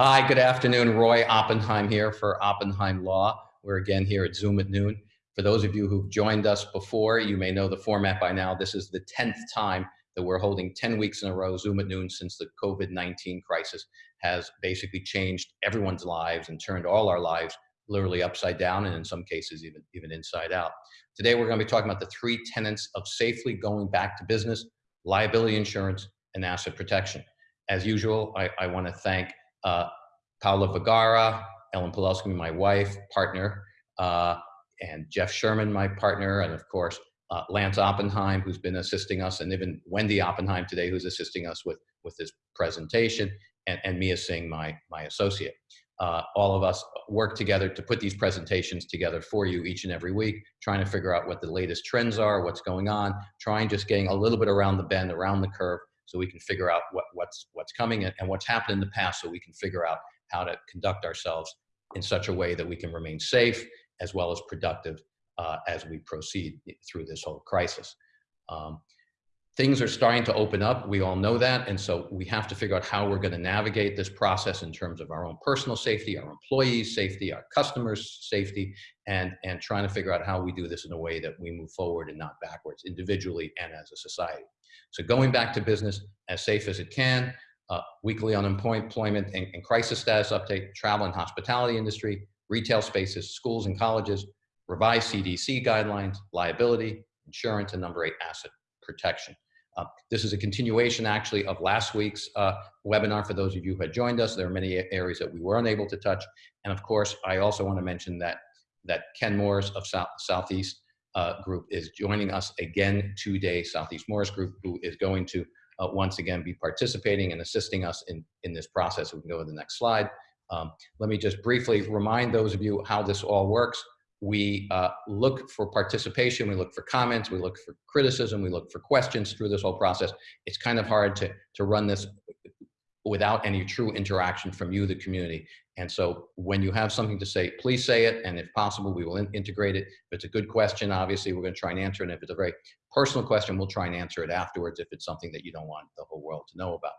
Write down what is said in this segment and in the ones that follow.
Hi, good afternoon. Roy Oppenheim here for Oppenheim Law. We're again here at Zoom at noon. For those of you who've joined us before, you may know the format by now. This is the 10th time that we're holding 10 weeks in a row Zoom at noon since the COVID-19 crisis has basically changed everyone's lives and turned all our lives literally upside down and in some cases even, even inside out. Today we're going to be talking about the three tenets of safely going back to business, liability insurance, and asset protection. As usual, I, I want to thank uh, Paula Vergara, Ellen Pawlowski, my wife, partner, uh, and Jeff Sherman, my partner, and of course, uh, Lance Oppenheim, who's been assisting us, and even Wendy Oppenheim today, who's assisting us with, with this presentation, and, and Mia Singh, my, my associate. Uh, all of us work together to put these presentations together for you each and every week, trying to figure out what the latest trends are, what's going on, trying just getting a little bit around the bend, around the curve, so we can figure out what, what's, what's coming and, what's happened in the past so we can figure out how to conduct ourselves in such a way that we can remain safe as well as productive uh, as we proceed through this whole crisis. Um, things are starting to open up. We all know that. And so we have to figure out how we're going to navigate this process in terms of our own personal safety, our employees' safety, our customers' safety, and, and trying to figure out how we do this in a way that we move forward and not backwards individually and as a society. So going back to business as safe as it can, uh, weekly unemployment and, and crisis status update, travel and hospitality industry, retail spaces, schools and colleges, revised CDC guidelines, liability, insurance, and number eight, asset protection. Uh, this is a continuation actually of last week's uh, webinar for those of you who had joined us. There are many areas that we were unable to touch. And of course, I also want to mention that, that Ken Morris of South, Southeast uh, group is joining us again today, Southeast Morris Group, who is going to uh, once again be participating and assisting us in, in this process. We can go to the next slide. Um, let me just briefly remind those of you how this all works. We uh, look for participation, we look for comments, we look for criticism, we look for questions through this whole process. It's kind of hard to, to run this without any true interaction from you, the community. And so when you have something to say, please say it. And if possible, we will in integrate it. If it's a good question, obviously we're gonna try and answer it. And if it's a very personal question, we'll try and answer it afterwards if it's something that you don't want the whole world to know about.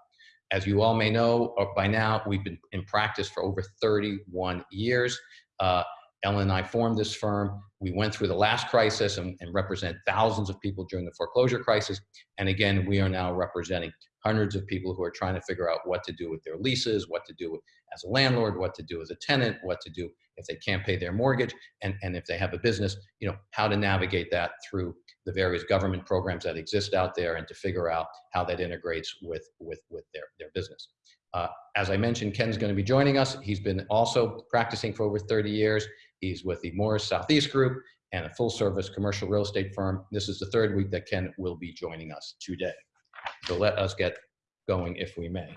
As you all may know uh, by now, we've been in practice for over 31 years. Uh, Ellen and I formed this firm. We went through the last crisis and, and, represent thousands of people during the foreclosure crisis. And again, we are now representing hundreds of people who are trying to figure out what to do with their leases, what to do as a landlord, what to do as a tenant, what to do if they can't pay their mortgage, and, and if they have a business, you know, how to navigate that through the various government programs that exist out there and to figure out how that integrates with, with, with their, their business. Uh, as I mentioned, Ken's going to be joining us. He's been also practicing for over 30 years. He's with the Morris Southeast Group and a full service commercial real estate firm. This is the third week that Ken will be joining us today. So let us get going if we may.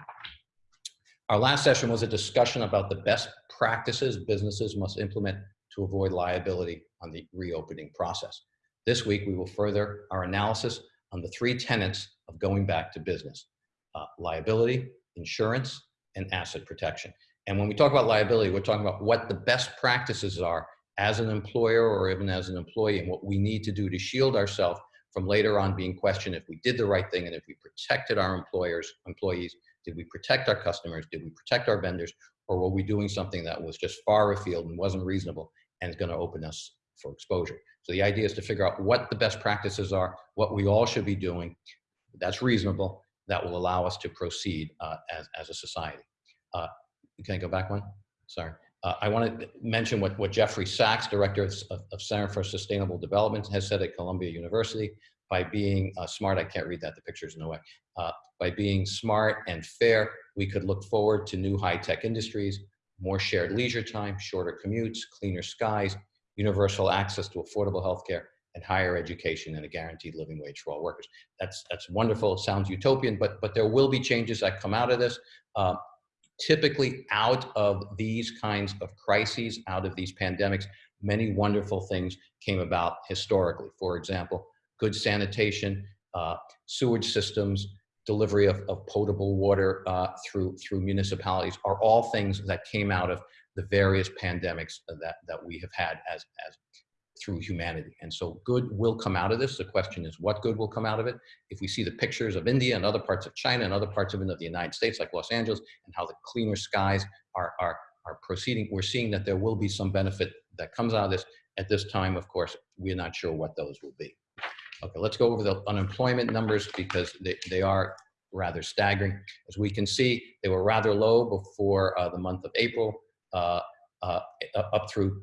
Our last session was a discussion about the best practices businesses must implement to avoid liability on the reopening process. This week, we will further our analysis on the three tenets of going back to business, uh, liability, insurance, and asset protection. And when we talk about liability, we're talking about what the best practices are as an employer or even as an employee and what we need to do to shield ourselves from later on being questioned if we did the right thing and if we protected our employers, employees, did we protect our customers, did we protect our vendors, or were we doing something that was just far afield and wasn't reasonable and is gonna open us for exposure. So the idea is to figure out what the best practices are, what we all should be doing, that's reasonable, that will allow us to proceed uh, as, as a society. Uh, can I go back one? Sorry. Uh, I want to mention what, what Jeffrey Sachs, Director of, of, Center for Sustainable Development, has said at Columbia University. By being uh, smart, I can't read that, the picture's in the way. Uh, by being smart and fair, we could look forward to new high-tech industries, more shared leisure time, shorter commutes, cleaner skies, universal access to affordable healthcare, and higher education and a guaranteed living wage for all workers. That's, that's wonderful, it sounds utopian, but, but there will be changes that come out of this. Uh, typically out of these kinds of crises, out of these pandemics, many wonderful things came about historically. For example, good sanitation, uh, sewage systems, delivery of, of potable water uh, through, through municipalities are all things that came out of the various pandemics that, that we have had as, as through humanity. And so good will come out of this. The question is what good will come out of it? If we see the pictures of India and other parts of China and other parts of, the United States, like Los Angeles, and how the cleaner skies are, are, are proceeding, we're seeing that there will be some benefit that comes out of this. At this time, of course, we're not sure what those will be. Okay, let's go over the unemployment numbers because they, they are rather staggering. As we can see, they were rather low before uh, the month of April, uh, uh, up through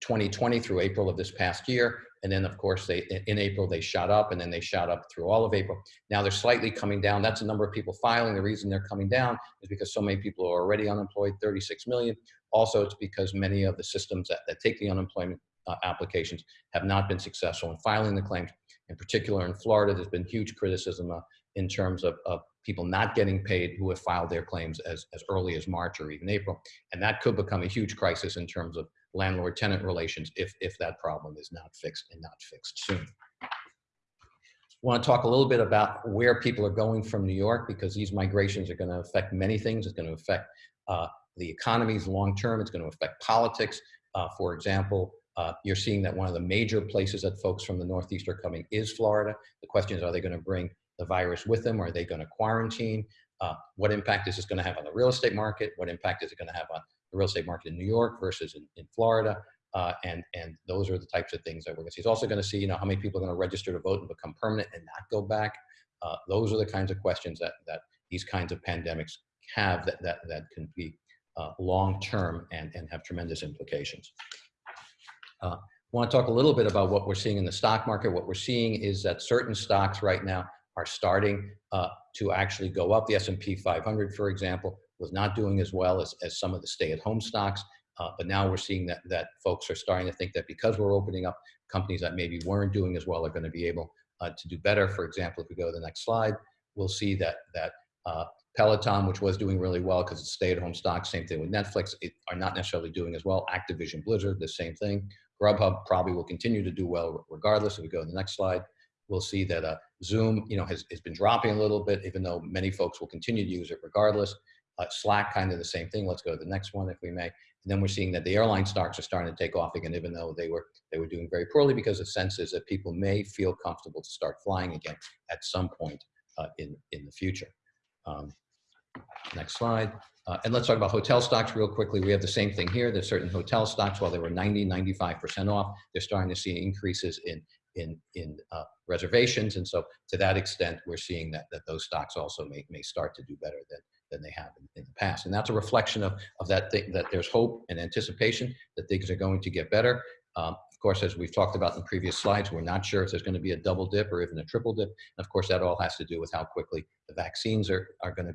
2020 through April of this past year. And then of course they, in April, they shot up and then they shot up through all of April. Now they're slightly coming down. That's the number of people filing. The reason they're coming down is because so many people are already unemployed, 36 million. Also, it's because many of the systems that, that take the unemployment uh, applications have not been successful in filing the claims. In particular, in Florida, there's been huge criticism uh, in terms of, of people not getting paid who have filed their claims as, as early as March or even April. And that could become a huge crisis in terms of landlord-tenant relations if, if that problem is not fixed and not fixed soon. want to talk a little bit about where people are going from New York because these migrations are going to affect many things. It's going to affect uh, the economies long-term. It's going to affect politics. Uh, for example, uh, you're seeing that one of the major places that folks from the Northeast are coming is Florida. The question is, are they going to bring the virus with them? Are they going to quarantine? Uh, what impact is this going to have on the real estate market? What impact is it going to have on the real estate market in New York versus in, in Florida? Uh, and, and those are the types of things that we're going to see. He's also going to see, you know, how many people are going to register to vote and become permanent and not go back. Uh, those are the kinds of questions that, that these kinds of pandemics have that, that, that can be uh, long-term and, and have tremendous implications. Uh, want to talk a little bit about what we're seeing in the stock market. What we're seeing is that certain stocks right now are starting uh, to actually go up. The S&P 500, for example, was not doing as well as, as some of the stay-at-home stocks. Uh, but now we're seeing that, that folks are starting to think that because we're opening up, companies that maybe weren't doing as well are going to be able uh, to do better. For example, if we go to the next slide, we'll see that, that uh, Peloton, which was doing really well because it's stay-at-home stock, same thing with Netflix, it, are not necessarily doing as well. Activision Blizzard, the same thing. Grubhub probably will continue to do well regardless. If we go to the next slide, we'll see that uh, Zoom, you know, has, has been dropping a little bit, even though many folks will continue to use it regardless. Uh, Slack, kind of the same thing. Let's go to the next one if we may. And then we're seeing that the airline stocks are starting to take off again, even though they were they were doing very poorly because the sense is that people may feel comfortable to start flying again at some point uh, in in the future. Um, next slide. Uh, and let's talk about hotel stocks real quickly. We have the same thing here. There's certain hotel stocks, while they were 90, 95% off, they're starting to see increases in in in uh, reservations, and so to that extent, we're seeing that that those stocks also may may start to do better than than they have in, in the past, and that's a reflection of of that thing, that there's hope and anticipation that things are going to get better. Um, of course, as we've talked about in previous slides, we're not sure if there's going to be a double dip or even a triple dip. And of course, that all has to do with how quickly the vaccines are, are going to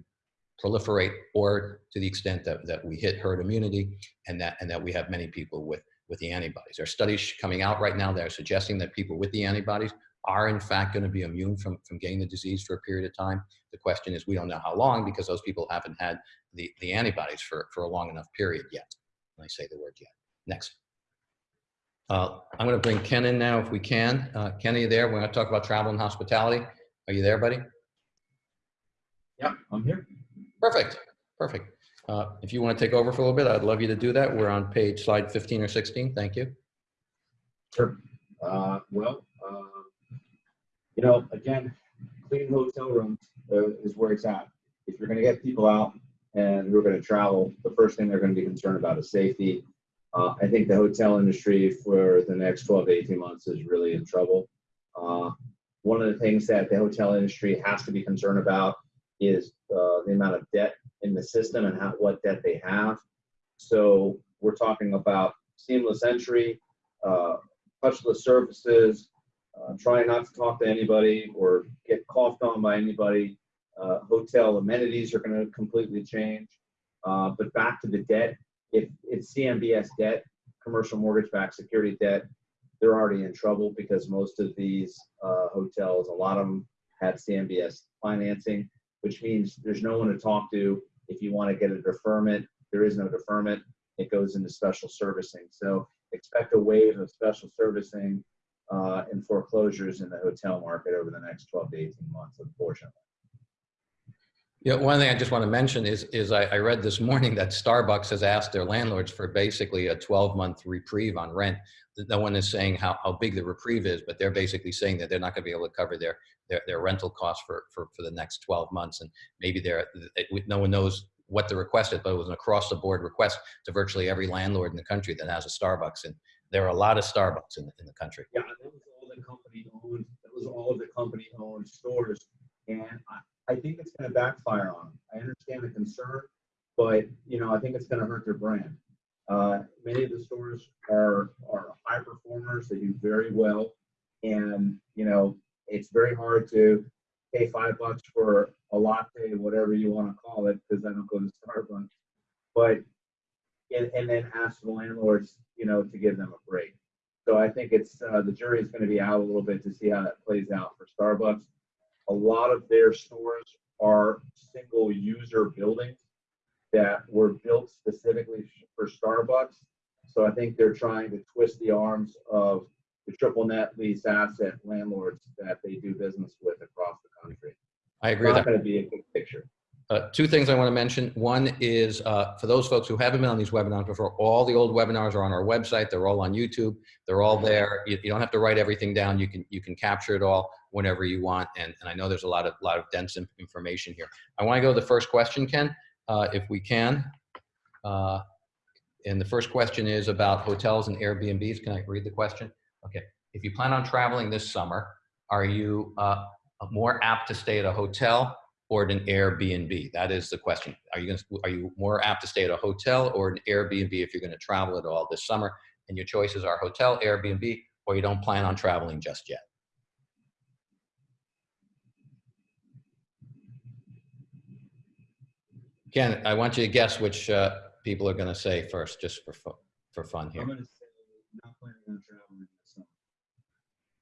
proliferate or to the extent that, that we hit herd immunity and that, and that we have many people with with the antibodies. There are studies coming out right now that are suggesting that people with the antibodies are in fact going to be immune from, from getting the disease for a period of time. The question is, we don't know how long because those people haven't had the, the antibodies for, for a long enough period yet. When I say the word yet. Next. Uh, I'm going to bring Ken in now if we can. Uh, Ken, are you there? We're going to talk about travel and hospitality. Are you there, buddy? Yeah, I'm here. Perfect. Perfect. Uh, if you want to take over for a little bit, I'd love you to do that. We're on page slide 15 or 16. Thank you. Sure. Uh, well, you know, again, clean hotel rooms uh, is where it's at. If you're going to get people out and who are going to travel, the first thing they're going to be concerned about is safety. Uh, I think the hotel industry for the next 12 to 18 months is really in trouble. Uh, one of the things that the hotel industry has to be concerned about is the amount of debt in the system and how, what debt they have. So we're talking about seamless entry, uh, touchless services, uh, trying not to talk to anybody or get coughed on by anybody. Uh, hotel amenities are going to completely change. Uh, but back to the debt, if it's CMBS debt, commercial mortgage-backed security debt, they're already in trouble because most of these uh, hotels, a lot of them had CMBS financing, which means there's no one to talk to if you want to get a deferment, there is no deferment. It goes into special servicing. So expect a wave of special servicing uh, and foreclosures in the hotel market over the next 12 to 18 months, unfortunately. Yeah, one thing I just want to mention is, is I, I read this morning that Starbucks has asked their landlords for basically a 12 month reprieve on rent. No one is saying how, how big the reprieve is, but they're basically saying that they're not going to be able to cover their, their, their rental costs for, for, for the next 12 months. And maybe they're, it, no one knows what the request is, but it was an across the board request to virtually every landlord in the country that has a Starbucks. And there are a lot of Starbucks in, the, in the country. Yeah, that was all the company owned, that was all the company owned stores. And I, I think it's gonna backfire on them. I understand the concern, but, you know, I think it's gonna hurt their brand. Uh, many of the stores are, are high performers, they do very well. And, you know, it's very hard to pay five bucks for a latte, whatever you wanna call it, because I don't go to Starbucks. But, and, and then ask the landlords, you know, to give them a break. So I think it's, uh, the jury is gonna be out a little bit to see how that plays out for Starbucks. A lot of their stores are single user buildings that were built specifically for Starbucks. So I think they're trying to twist the arms of the triple net lease asset landlords that they do business with across the country. I agree with not gonna be a good picture. Uh, two things I want to mention. One is uh, for those folks who haven't been on these webinars before, all the old webinars are on our website. They're all on YouTube. They're all there. You, you don't have to write everything down. You can you can capture it all whenever you want. And, and I know there's a lot of lot of dense information here. I want to go to the first question, Ken, uh, if we can. Uh, and the first question is about hotels and Airbnbs. Can I read the question? Okay. If you plan on traveling this summer, are you uh, more apt to stay at a hotel or an Airbnb? That is the question. Are you to, are you more apt to stay at a hotel or an Airbnb if you're going to travel at all this summer? And your choices are hotel, Airbnb, or you don't plan on traveling just yet. Ken, I want you to guess which uh, people are going to say first, just for for fun here. I'm gonna say not planning on traveling this summer.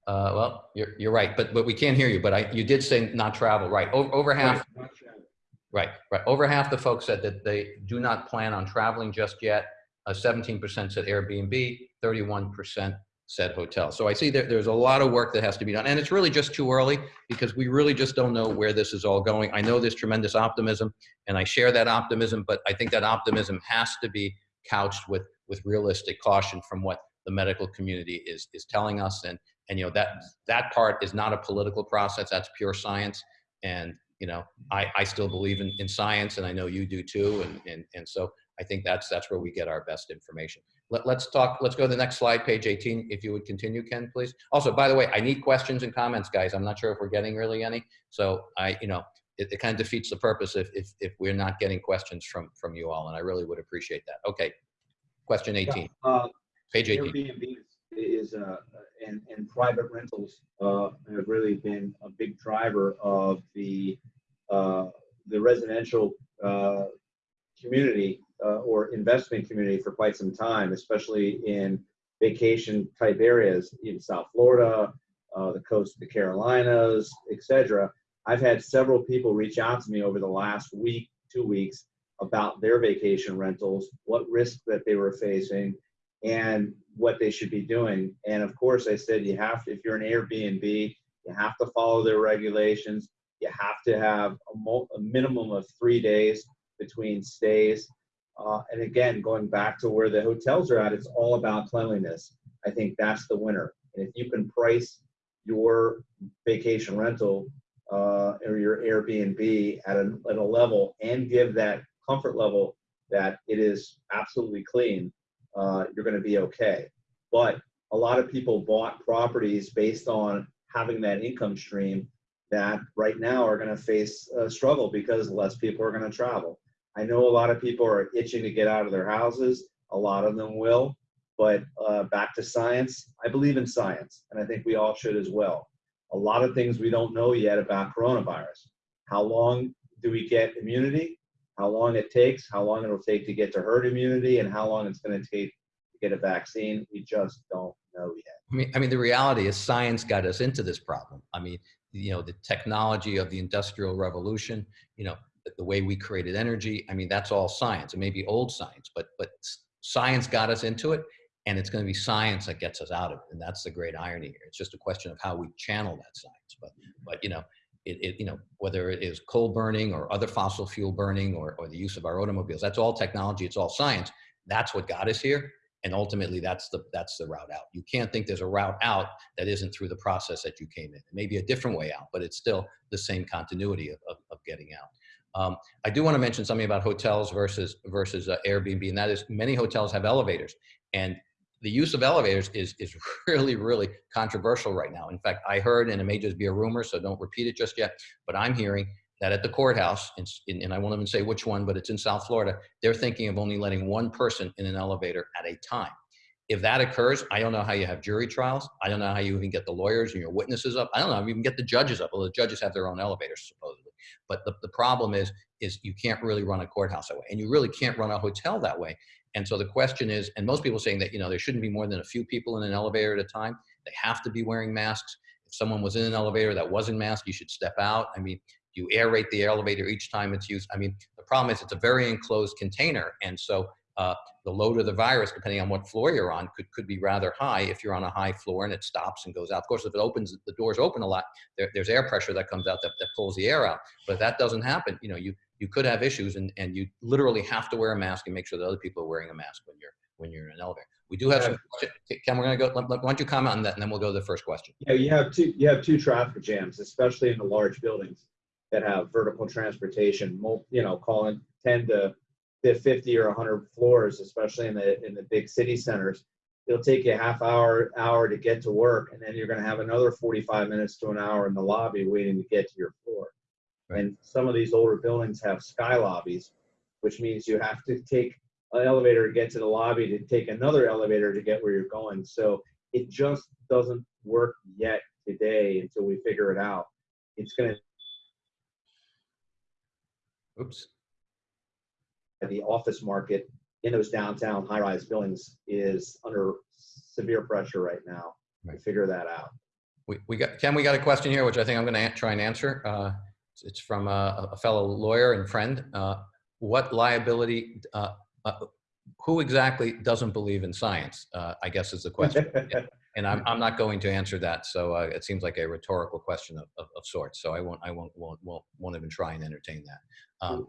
Uh, well, you're you're right, but but we can't hear you. But I you did say not travel, right? Over, over half Right. Right, right. Over half the folks said that they do not plan on traveling just yet. Uh, 17% said Airbnb, 31% said hotel. So I see that there's a lot of work that has to be done. And it's really just too early because we really just don't know where this is all going. I know there's tremendous optimism and I share that optimism, but I think that optimism has to be couched with, with realistic caution from what the medical community is, is telling us. And, and, you know, that, that part is not a political process. That's pure science. And, you know, I, I still believe in, in science and I know you do too. And, and, and so I think that's, that's where we get our best information. Let, let's talk, let's go to the next slide, page 18, if you would continue, Ken, please. Also, by the way, I need questions and comments, guys. I'm not sure if we're getting really any. So I, you know, it, it kind of defeats the purpose if, if, if we're not getting questions from, from you all. And I really would appreciate that. Okay. Question 18, Uh, page 18. Airbnb is, uh, and, and private rentals, uh, have really been a big driver of the, uh, the residential, uh, community, uh, or investment community for quite some time, especially in vacation type areas in South Florida, uh, the coast of the Carolinas, etc. I've had several people reach out to me over the last week, two weeks about their vacation rentals, what risk that they were facing, and what they should be doing. And of course, I said you have to, if you're an Airbnb, you have to follow their regulations. You have to have a, a minimum of three days between stays. Uh, and again, going back to where the hotels are at, it's all about cleanliness. I think that's the winner. And if you can price your vacation rental uh, or your Airbnb at a, at a level and give that comfort level that it is absolutely clean, uh, you're going to be okay. But a lot of people bought properties based on having that income stream that right now are going to face a struggle because less people are going to travel. I know a lot of people are itching to get out of their houses. A lot of them will. But uh, back to science, I believe in science, and I think we all should as well. A lot of things we don't know yet about coronavirus. How long do we get immunity? How long it takes? How long it'll take to get to herd immunity? And how long it's going to take to get a vaccine? We just don't know yet. I mean, I mean, the reality is science got us into this problem. I mean, you know, the technology of the industrial revolution, you know, the, way we created energy. I mean, that's all science. It may be old science, but but science got us into it, and it's going to be science that gets us out of it. And that's the great irony here. It's just a question of how we channel that science. But but you know, it, it, you know, whether it is coal burning or other fossil fuel burning or, or the use of our automobiles, that's all technology, it's all science. That's what got us here. And ultimately that's the, that's the route out. You can't think there's a route out that isn't through the process that you came in. It may be a different way out, but it's still the same continuity of, of, of getting out. Um, I do want to mention something about hotels versus versus uh, Airbnb, and that is many hotels have elevators, and the use of elevators is is really really controversial right now. In fact, I heard, and it may just be a rumor, so don't repeat it just yet, but I'm hearing that at the courthouse, in, and I won't even say which one, but it's in South Florida, they're thinking of only letting one person in an elevator at a time. If that occurs, I don't know how you have jury trials. I don't know how you even get the lawyers and your witnesses up. I don't know how you even get the judges up. Well, the judges have their own elevators supposedly. But the, the problem is, is you can't really run a courthouse that way. And you really can't run a hotel that way. And so the question is, and most people saying that, you know, there shouldn't be more than a few people in an elevator at a time. They have to be wearing masks. If someone was in an elevator that wasn't masked, you should step out. I mean, you aerate the elevator each time it's used. I mean, the problem is it's a very enclosed container. And so uh, the load of the virus, depending on what floor you're on, could, could be rather high if you're on a high floor and it stops and goes out. Of course, if it opens, the doors open a lot, there, there's air pressure that comes out that, that pulls the air out. But that doesn't happen, you know, you, you could have issues and, and you literally have to wear a mask and make sure that other people are wearing a mask when you're, when you're in an elevator. We do have some, Ken, we're gonna go, why don't you comment on that and then we'll go to the first question. Yeah, you have two, you have two traffic jams, especially in the large buildings that have vertical transportation, you know, calling 10 to the 50 or 100 floors, especially in the in the big city centers, it'll take you a half hour hour to get to work, and then you're going to have another 45 minutes to an hour in the lobby waiting to get to your floor. Right. And some of these older buildings have sky lobbies, which means you have to take an elevator to get to the lobby to take another elevator to get where you're going. So it just doesn't work yet today until we figure it out. It's going to. Oops the office market in those downtown high-rise buildings is under severe pressure right now right. figure that out. We, we got Ken. We got a question here, which I think I'm going to try and answer. Uh, it's from a, a, fellow lawyer and friend. Uh, what liability? Uh, uh who exactly doesn't believe in science? Uh, I guess is the question. and I'm, I'm not going to answer that. So uh, it seems like a rhetorical question of, of, of, sorts. So I won't I won't won't won't, won't even try and entertain that. Um,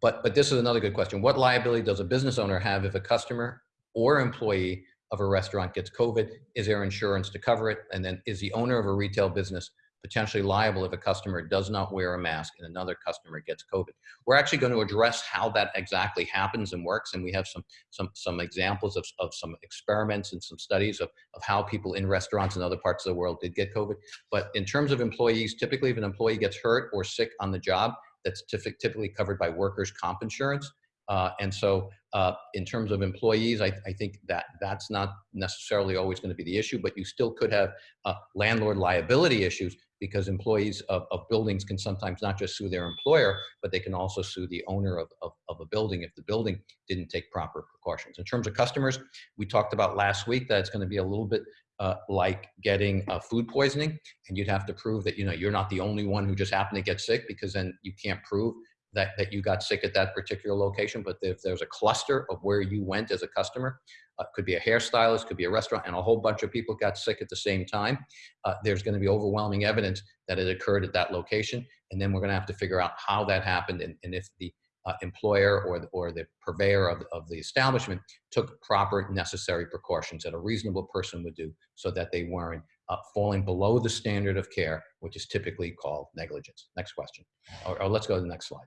but, but this is another good question. What liability does a business owner have if a customer or employee of a restaurant gets COVID? Is there insurance to cover it? And then is the owner of a retail business potentially liable if a customer does not wear a mask and another customer gets COVID. We're actually going to address how that exactly happens and works. And we have some, some, some examples of, of some experiments and some studies of, of how people in restaurants and other parts of the world did get COVID. But in terms of employees, typically if an employee gets hurt or sick on the job, that's typically covered by workers' comp insurance. Uh, and so uh, in terms of employees, I, I, think that that's not necessarily always going to be the issue, but you still could have uh, landlord liability issues because employees of, of, buildings can sometimes not just sue their employer, but they can also sue the owner of, of, of, a building if the building didn't take proper precautions. In terms of customers, we talked about last week that it's going to be a little bit uh, like getting uh, food poisoning and you'd have to prove that you know you're not the only one who just happened to get sick because then you can't prove that, that you got sick at that particular location but if there's a cluster of where you went as a customer uh, could be a hairstylist could be a restaurant and a whole bunch of people got sick at the same time uh, there's going to be overwhelming evidence that it occurred at that location and then we're going to have to figure out how that happened and, and if the uh, employer or the, or the purveyor of, of the establishment took proper necessary precautions that a reasonable person would do so that they weren't uh, falling below the standard of care, which is typically called negligence. Next question, or, or let's go to the next slide.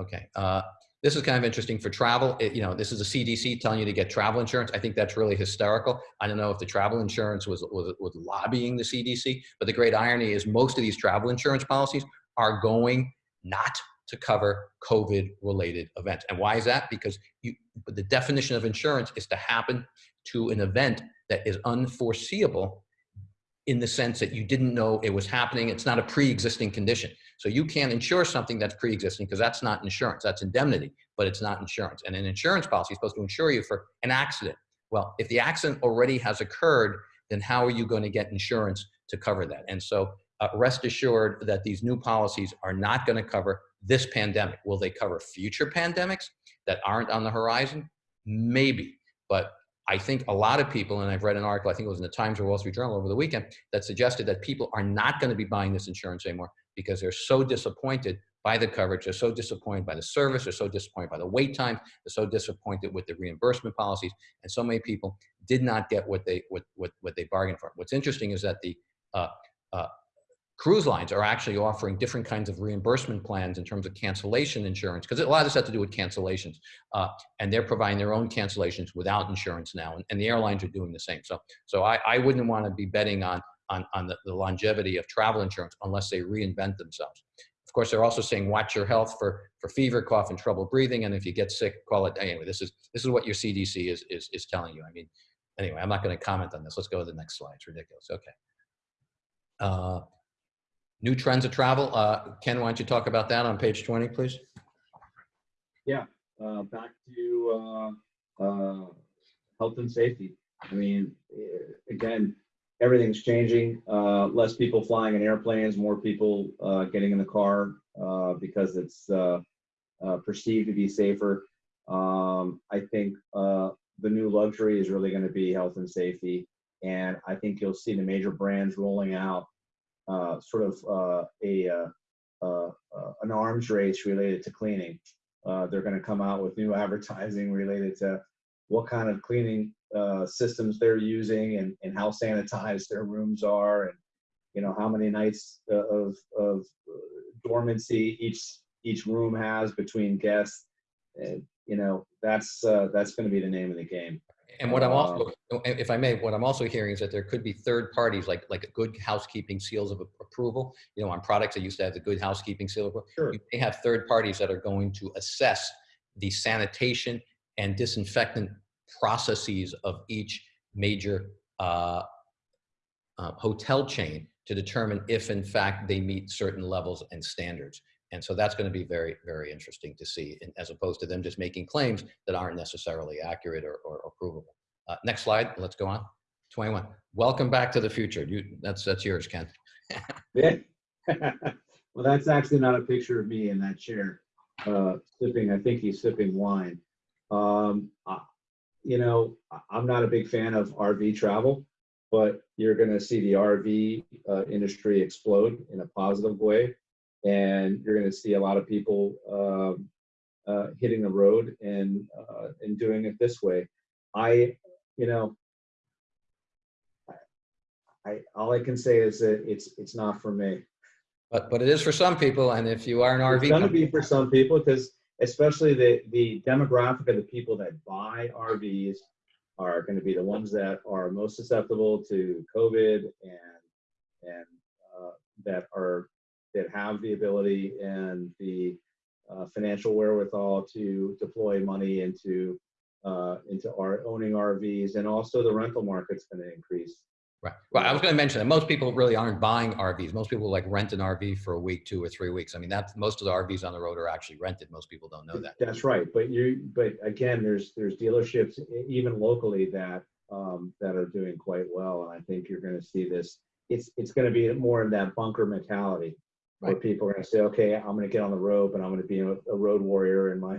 Okay, uh, this is kind of interesting for travel. It, you know, this is a CDC telling you to get travel insurance. I think that's really hysterical. I don't know if the travel insurance was, was, was lobbying the CDC, but the great irony is most of these travel insurance policies are going not to cover COVID related events. And why is that? Because you, the definition of insurance is to happen to an event that is unforeseeable in the sense that you didn't know it was happening. It's not a pre-existing condition. So you can't insure something that's pre-existing because that's not insurance. That's indemnity, but it's not insurance. And an insurance policy is supposed to insure you for an accident. Well, if the accident already has occurred, then how are you going to get insurance to cover that? And so uh, rest assured that these new policies are not going to cover this pandemic. Will they cover future pandemics that aren't on the horizon? Maybe, but I think a lot of people, and I've read an article, I think it was in the Times or Wall Street Journal over the weekend, that suggested that people are not going to be buying this insurance anymore because they're so disappointed by the coverage, they're so disappointed by the service, they're so disappointed by the wait time, they're so disappointed with the reimbursement policies, and so many people did not get what they what what, what they bargained for. What's interesting is that the uh, uh, cruise lines are actually offering different kinds of reimbursement plans in terms of cancellation insurance because a lot of this has to do with cancellations uh, and they're providing their own cancellations without insurance now and, and the airlines are doing the same. So so i, I wouldn't want to be betting on on, on the, the longevity of travel insurance unless they reinvent themselves. Of course they're also saying watch your health for for fever cough and trouble breathing and if you get sick call it anyway this is this is what your cdc is is, is telling you. I mean anyway i'm not going to comment on this. Let's go to the next slide. It's ridiculous. Okay. Uh, new trends of travel. Uh, Ken, why don't you talk about that on page 20, please? uh, back to uh, uh, health and safety. I mean, eh, again, everything's changing. Uh, less people flying in airplanes, more people uh, getting in the car because it's perceived to be safer. Um, I think the new luxury is really going to be health and safety, and I think you'll see the major brands rolling out uh, sort of uh, a uh, uh, an arms race related to cleaning. They're going to come out with new advertising related to what kind of cleaning systems they're using and, and how sanitized their rooms are and you know how many nights of, of dormancy each each room has between guests and you know that's uh, that's going to be the name of the game And what I'm also, if I may, what I'm also hearing is that there could be third parties, like like a good housekeeping seals of approval. You know, on products that used to have the good housekeeping seal of approval. sure You may have third parties that are going to assess the sanitation and disinfectant processes of each major uh, uh, hotel chain to determine if, in fact, they meet certain levels and standards. And so that's going to be very, very interesting to see, as opposed to them just making claims that aren't necessarily accurate or, or, or provable. Uh, next slide. Let's go on. 21. Welcome back to the future. You, that's that's yours, Ken. Yeah. well, that's actually not a picture of me in that chair, uh, sipping. I think he's sipping wine. Um, you know, I'm not a big fan of RV travel, but you're going to see the RV uh, industry explode in a positive way, and you're going to see a lot of people um, uh, hitting the road and uh, and doing it this way. I, you know, I all I can say is that it's it's not for me. But but it is for some people, and if you are an RV, It's going to be for some people because especially the, the demographic of the people that buy RVs are going to be the ones that are most susceptible to COVID and, and uh, that are, that have the ability and the uh, financial wherewithal to deploy money into, uh, into our owning RVs and also the rental market's going to increase. Right. Well, I was going to mention that most people really aren't buying RVs. Most people like rent an RV for a week, two or three weeks. I mean, that's most of the RVs on the road are actually rented. Most people don't know that. That's right, but you, but again, there's, there's dealerships even locally that, um, that are doing quite well, and I think you're gonna see this. It's, it's gonna be more of that bunker mentality, where people are gonna say, okay, I'm gonna get on the road, and I'm gonna be a, a road warrior in my,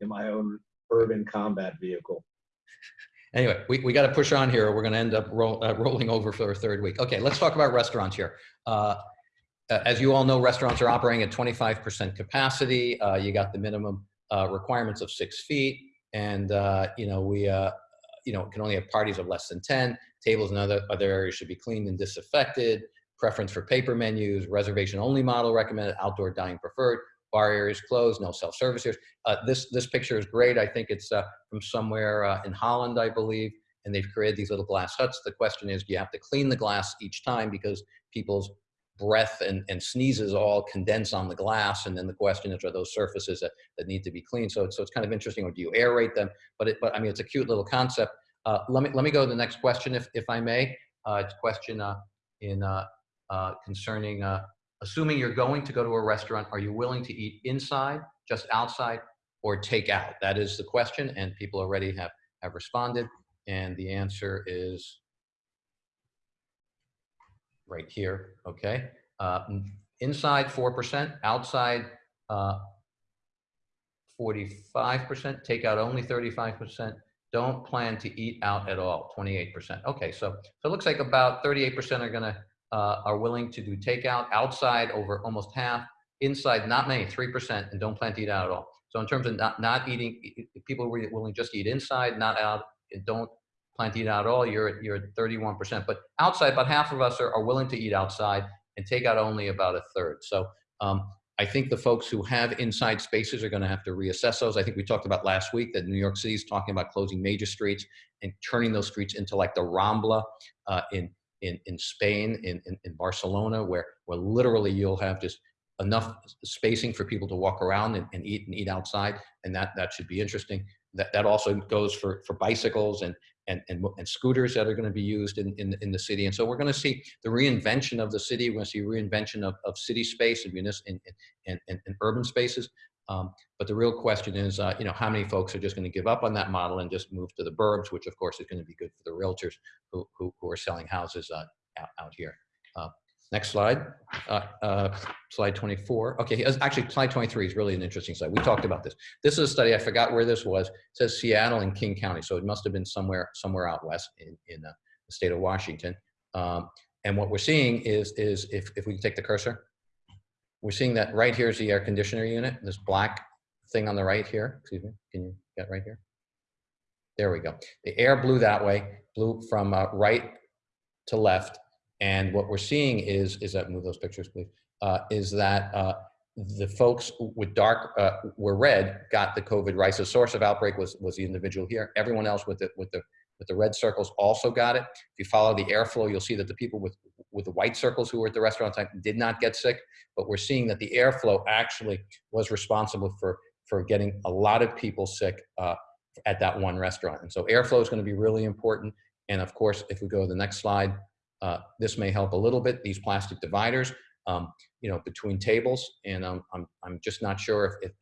in my own urban combat vehicle. Anyway, we, we got to push on here or we're going to end up roll, uh, rolling over for a third week. Okay, let's talk about restaurants here. Uh, uh, as you all know, restaurants are operating at 25% capacity. Uh, you got the minimum uh, requirements of six feet. And, uh, you know, we, uh, you know, can only have parties of less than 10. Tables and other, other areas should be cleaned and disaffected. Preference for paper menus, reservation only model recommended, outdoor dining preferred. Bar areas closed, no self-service areas. Uh, this, this picture is great. I think it's uh, from somewhere uh, in Holland, I believe, and they've created these little glass huts. The question is, do you have to clean the glass each time because people's breath and, and sneezes all condense on the glass, and then the question is, are those surfaces that, that need to be cleaned? So, it's- so it's kind of interesting, or do you aerate them? But it, but I mean, it's a cute little concept. Uh, let me let me go to the next question, if if I may. Uh, it's question uh, in uh, uh, concerning uh, assuming you're going to go to a restaurant, are you willing to eat inside, just outside, or take out? That is the question, and people already have, have responded. And the answer is right here, okay? Uh, inside, 4%, outside, uh, 45%, take out only 35%, don't plan to eat out at all, 28%. Okay, so, so it looks like about 38% are gonna, uh, are willing to do takeout, outside over almost half, inside not many, 3%, and don't plan to eat out at all. So in terms of not, not eating, people who are willing just to eat inside, not out, and don't plan to eat out at all, you're, at- you're at 31%. But outside, about half of us are, are willing to eat outside and take out only about a third. So um, I think the folks who have inside spaces are going to have to reassess those. I think we talked about last week that New York City is talking about closing major streets and turning those streets into like the Rambla uh, in, in, in Spain, in, in, in Barcelona, where, where literally you'll have just enough spacing for people to walk around and, and eat and eat outside. And that, that should be interesting. That, that also goes for, for bicycles and, and, and, and scooters that are going to be used in, in, in the city. And so we're going to see the reinvention of the city. We're going to see reinvention of, of city space and, and, and, and urban spaces. Um, but the real question is, uh, you know, how many folks are just going to give up on that model and just move to the burbs, which of course is going to be good for the realtors who, who, who are selling houses uh, out, out here. Uh, next slide, uh, uh, slide 24. Okay, actually slide 23 is really an interesting slide. We talked about this. This is a study, I forgot where this was. It says Seattle and King County. So it must have been somewhere, somewhere out west in, in uh, the state of Washington. Um, and what we're seeing is, is if, if we take the cursor, we're seeing that right here is the air conditioner unit, this black thing on the right here. Excuse me, can you get right here? There we go. The air blew that way, blew from uh, right to left. And what we're seeing is, is that, move those pictures, please, uh, is that uh, the folks with dark, uh, were red, got the COVID, right? So source of outbreak was, was the individual here. Everyone else with the, with the, with the red circles also got it. If you follow the airflow, you'll see that the people with, with the white circles who were at the restaurant time did not get sick, but we're seeing that the airflow actually was responsible for, for getting a lot of people sick uh, at that one restaurant. And so airflow is going to be really important. And of course, if we go to the next slide, uh, this may help a little bit, these plastic dividers, um, you know, between tables. And um, I'm, I'm just not sure if, if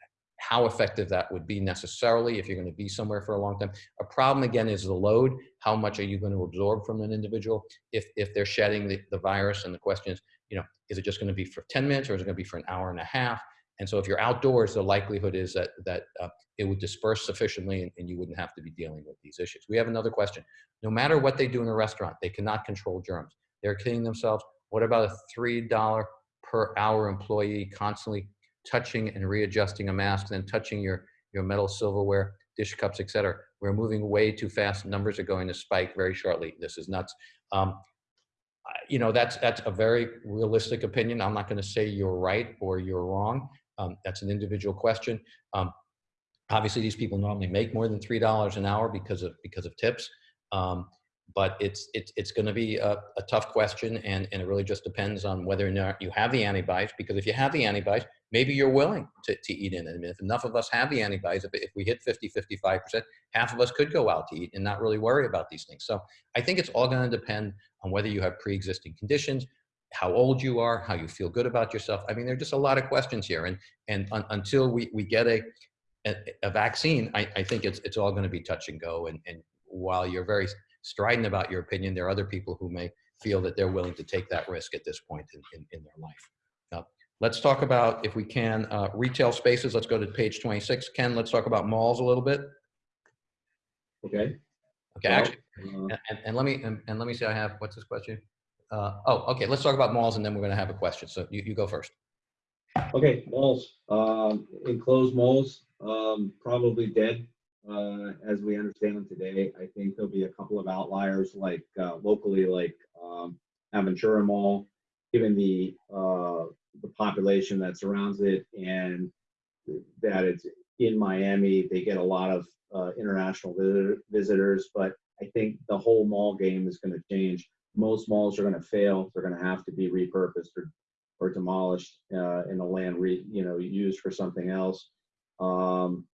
how effective that would be necessarily if you're going to be somewhere for a long time. A problem again is the load. How much are you going to absorb from an individual if, if they're shedding the, the virus? And the question is, you know, is it just going to be for 10 minutes or is it going to be for an hour and a half? And so if you're outdoors, the likelihood is that, that uh, it would disperse sufficiently and, and you wouldn't have to be dealing with these issues. We have another question. No matter what they do in a restaurant, they cannot control germs. They're kidding themselves. What about a $3 per hour employee constantly touching and readjusting a mask, then touching your, your metal silverware, dish cups, et cetera? We're moving way too fast. Numbers are going to spike very shortly. This is nuts. Um, you know, that's, that's a very realistic opinion. I'm not going to say you're right or you're wrong. Um, that's an individual question. Um, obviously, these people normally make more than $3 an hour because of, because of tips. Um, but it's it's it's going to be a, a tough question, and and it really just depends on whether or not you have the antibodies. Because if you have the antibodies, maybe you're willing to, to eat in it. I mean, if enough of us have the antibodies, if, if we hit 50, 55 percent, half of us could go out to eat and not really worry about these things. So I think it's all going to depend on whether you have pre-existing conditions, how old you are, how you feel good about yourself. I mean, there are just a lot of questions here, and and un, until we we get a a, a vaccine, I, I think it's it's all going to be touch and go. And and while you're very strident about your opinion, there are other people who may feel that they're willing to take that risk at this point in, in, in their life. Let's talk about, if we can, uh, retail spaces. Let's go to page 26. Ken, let's talk about malls a little bit. Okay. Okay, Well, actually, uh, and, and let me, and, and let me see, I have, what's this question? Uh, oh, okay, let's talk about malls and then we're gonna have a question. So you, you go first. Okay, malls, um, enclosed malls, um, probably dead, uh, as we understand them today. I think there'll be a couple of outliers like, uh, locally, like, um, Aventura Mall, given the, uh, the population that surrounds it and that it's in Miami, they get a lot of, uh, international visitor- visitors, but I think the whole mall game is gonna change. Most malls are gonna fail. They're gonna have to be repurposed or or demolished uh, and the land re, you know, used for something else. Um,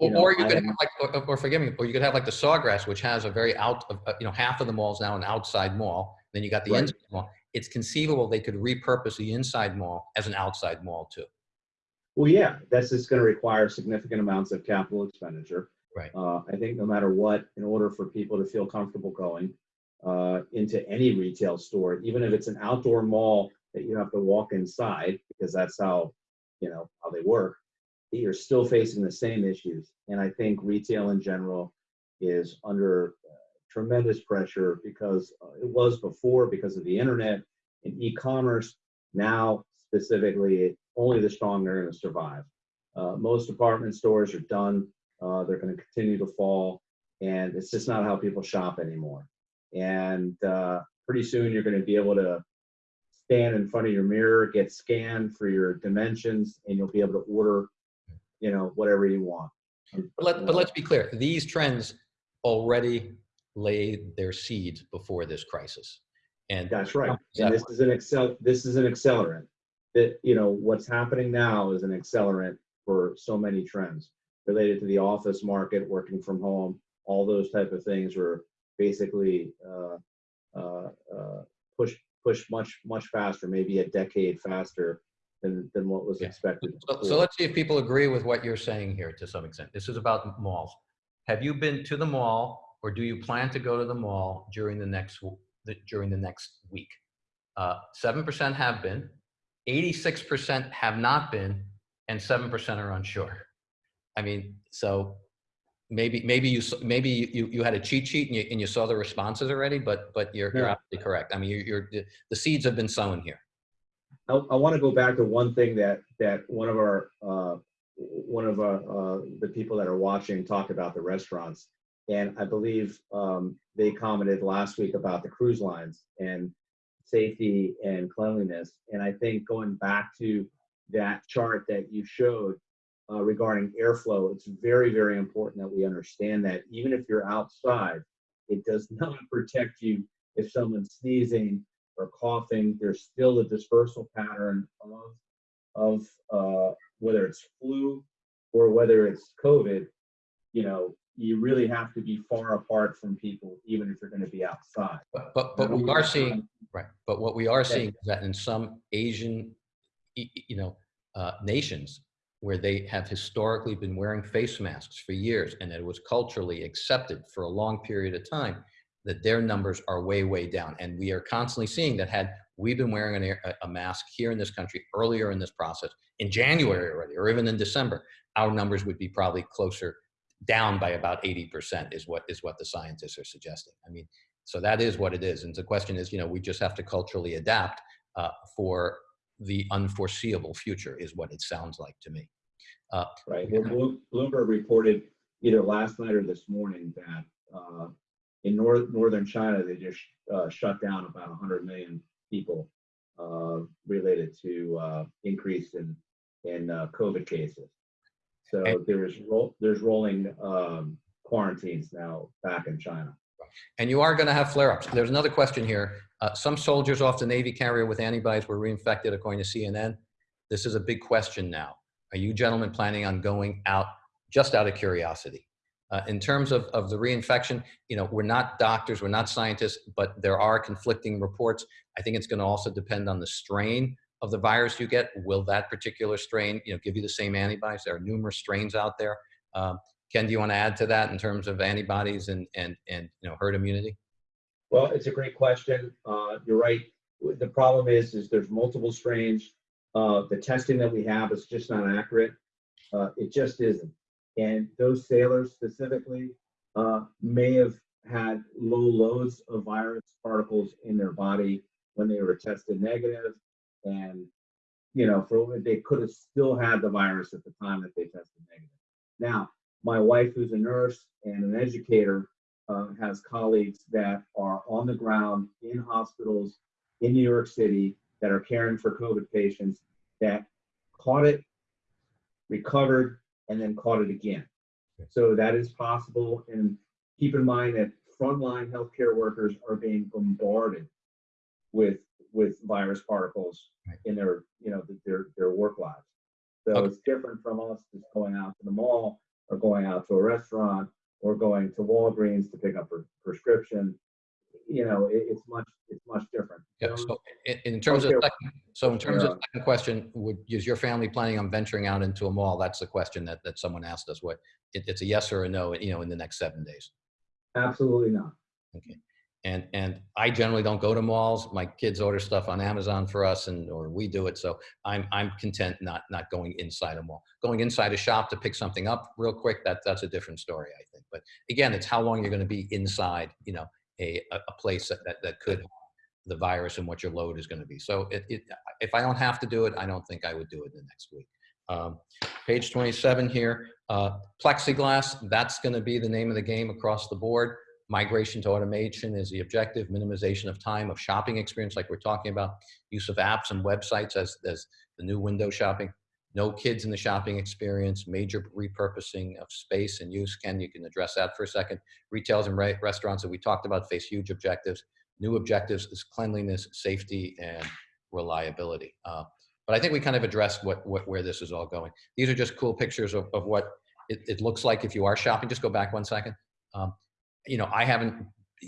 You Or, know, or you could have- have like, or, or forgive me, or you could have like the Sawgrass, which has a very out, of uh, you know, half of the mall's now an outside mall. Then you got the Right. inside mall. It's conceivable they could repurpose the inside mall as an outside mall too. well, yeah, that's just going to require significant amounts of capital expenditure. Right. Uh, I think no matter what, in order for people to feel comfortable going uh, into any retail store, even if it's an outdoor mall that you have to walk inside because that's how, you know, how they work, you're still facing the same issues. And I think retail in general is under tremendous pressure because uh, it was before because of the internet and e-commerce. Now, specifically, only the strong are going to survive. Uh, most department stores are done. Uh, they're going to continue to fall, and it's just not how people shop anymore. And uh, pretty soon, you're going to be able to stand in front of your mirror, get scanned for your dimensions, and you'll be able to order, you know, whatever you want. But, let, but let's be clear, these trends already laid their seeds before this crisis. And That's right. And this is an excel. This is an accelerant. That you know what's happening now is an accelerant for so many trends related to the office market, working from home, all those type of things were basically uh, uh, uh, pushed pushed much much faster, maybe a decade faster than than what was Yeah. expected. So, so let's see if people agree with what you're saying here to some extent. This is about malls. Have you been to the mall or do you plan to go to the mall during the next, the- during the next week? Uh, Seven percent have been, eighty-six percent have not been, and seven percent are unsure. I mean, so maybe, maybe you, maybe you, you had a cheat sheet and you, and you saw the responses already, but, but you're, you're absolutely correct. I mean, you're, you're, the- the seeds have been sown here. I, I want to go back to one thing that that one of our uh, one of our, uh, the people that are watching talked about the restaurants, and I believe um, they commented last week about the cruise lines and safety and cleanliness. And I think going back to that chart that you showed uh, regarding airflow, it's very very important that we understand that even if you're outside, it does not protect you if someone's sneezing or coughing, there's still a dispersal pattern of of uh, whether it's flu or whether it's COVID. You know, you really have to be far apart from people, even if you're going to be outside. But, but, but we are seeing, Right, but what we are seeing is that in some Asian, you know, uh, nations where they have historically been wearing face masks for years and it was culturally accepted for a long period of time, that their numbers are way, way down. And we are constantly seeing that had we been wearing an a- a mask here in this country earlier in this process, in January already, or even in December, our numbers would be probably closer down by about 80% is what is what the scientists are suggesting. I mean, so that is what it is. And the question is, you know, we just have to culturally adapt uh, for the unforeseeable future is what it sounds like to me. Right. Well, Blo- Bloomberg reported either last night or this morning that uh, in north, northern China they just uh, shut down about 100 million people uh, related to uh, increase in in uh, COVID cases. So And- there's ro- there's rolling um, quarantines now back in China. And you are going to have flare-ups. There's another question here. Uh, some soldiers off the Navy carrier with antibodies were reinfected, according to CNN. This is a big question now. Are you gentlemen planning on going out just out of curiosity? Uh, in terms of, of the reinfection, you know, we're not doctors, we're not scientists, but there are conflicting reports. I think it's going to also depend on the strain of the virus you get. Will that particular strain, you know, give you the same antibodies? There are numerous strains out there. Um, Ken, do you want to add to that in terms of antibodies and, and, and you know, herd immunity? Well, it's a great question. Uh, you're right. The problem is, is there's multiple strains. Uh, the testing that we have is just not accurate. Uh, it just isn't. And those sailors specifically uh, may have had low loads of virus particles in their body when they were tested negative, and you know, for they could have still had the virus at the time that they tested negative. Now, my wife, who's a nurse and an educator, uh, has colleagues that are on the ground in hospitals in New York City that are caring for COVID patients that caught it, recovered, and then caught it again. So that is possible. And keep in mind that frontline healthcare workers are being bombarded with with virus particles in their you know their their work lives. So Okay. it's different from us just going out to the mall or going out to a restaurant or going to Walgreens to pick up a prescription. You know, it, it's much it's much different. Yeah, Those- so in, in terms of, second- so in terms of second question, would, is your family planning on venturing out into a mall? That's the question that, that someone asked us, what, it, it's a yes or a no, you know, in the next seven days. absolutely not. Okay. And, and I generally don't go to malls. My kids order stuff on Amazon for us and, or we do it. So I'm, I'm content not, not going inside a mall. Going inside a shop to pick something up real quick, that, that's a different story, I think. But again, it's how long you're going to be inside, you know, a, a place that, that, that could the virus and what your load is going to be. So it, it, if I don't have to do it, I don't think I would do it in the next week. Um, page 27 here, uh, plexiglass, that's going to be the name of the game across the board. Migration to automation is the objective, minimization of time of shopping experience like we're talking about, use of apps and websites as, as the new window shopping, no kids in the shopping experience, major repurposing of space and use. Ken, you can address that for a second. Retails and re restaurants that we talked about face huge objectives. New objectives is cleanliness, safety, and reliability. Uh, but I think we kind of addressed what, what where this is all going. These are just cool pictures of, of what it, it looks like if you are shopping. Just go back one second. Um, you know, I haven't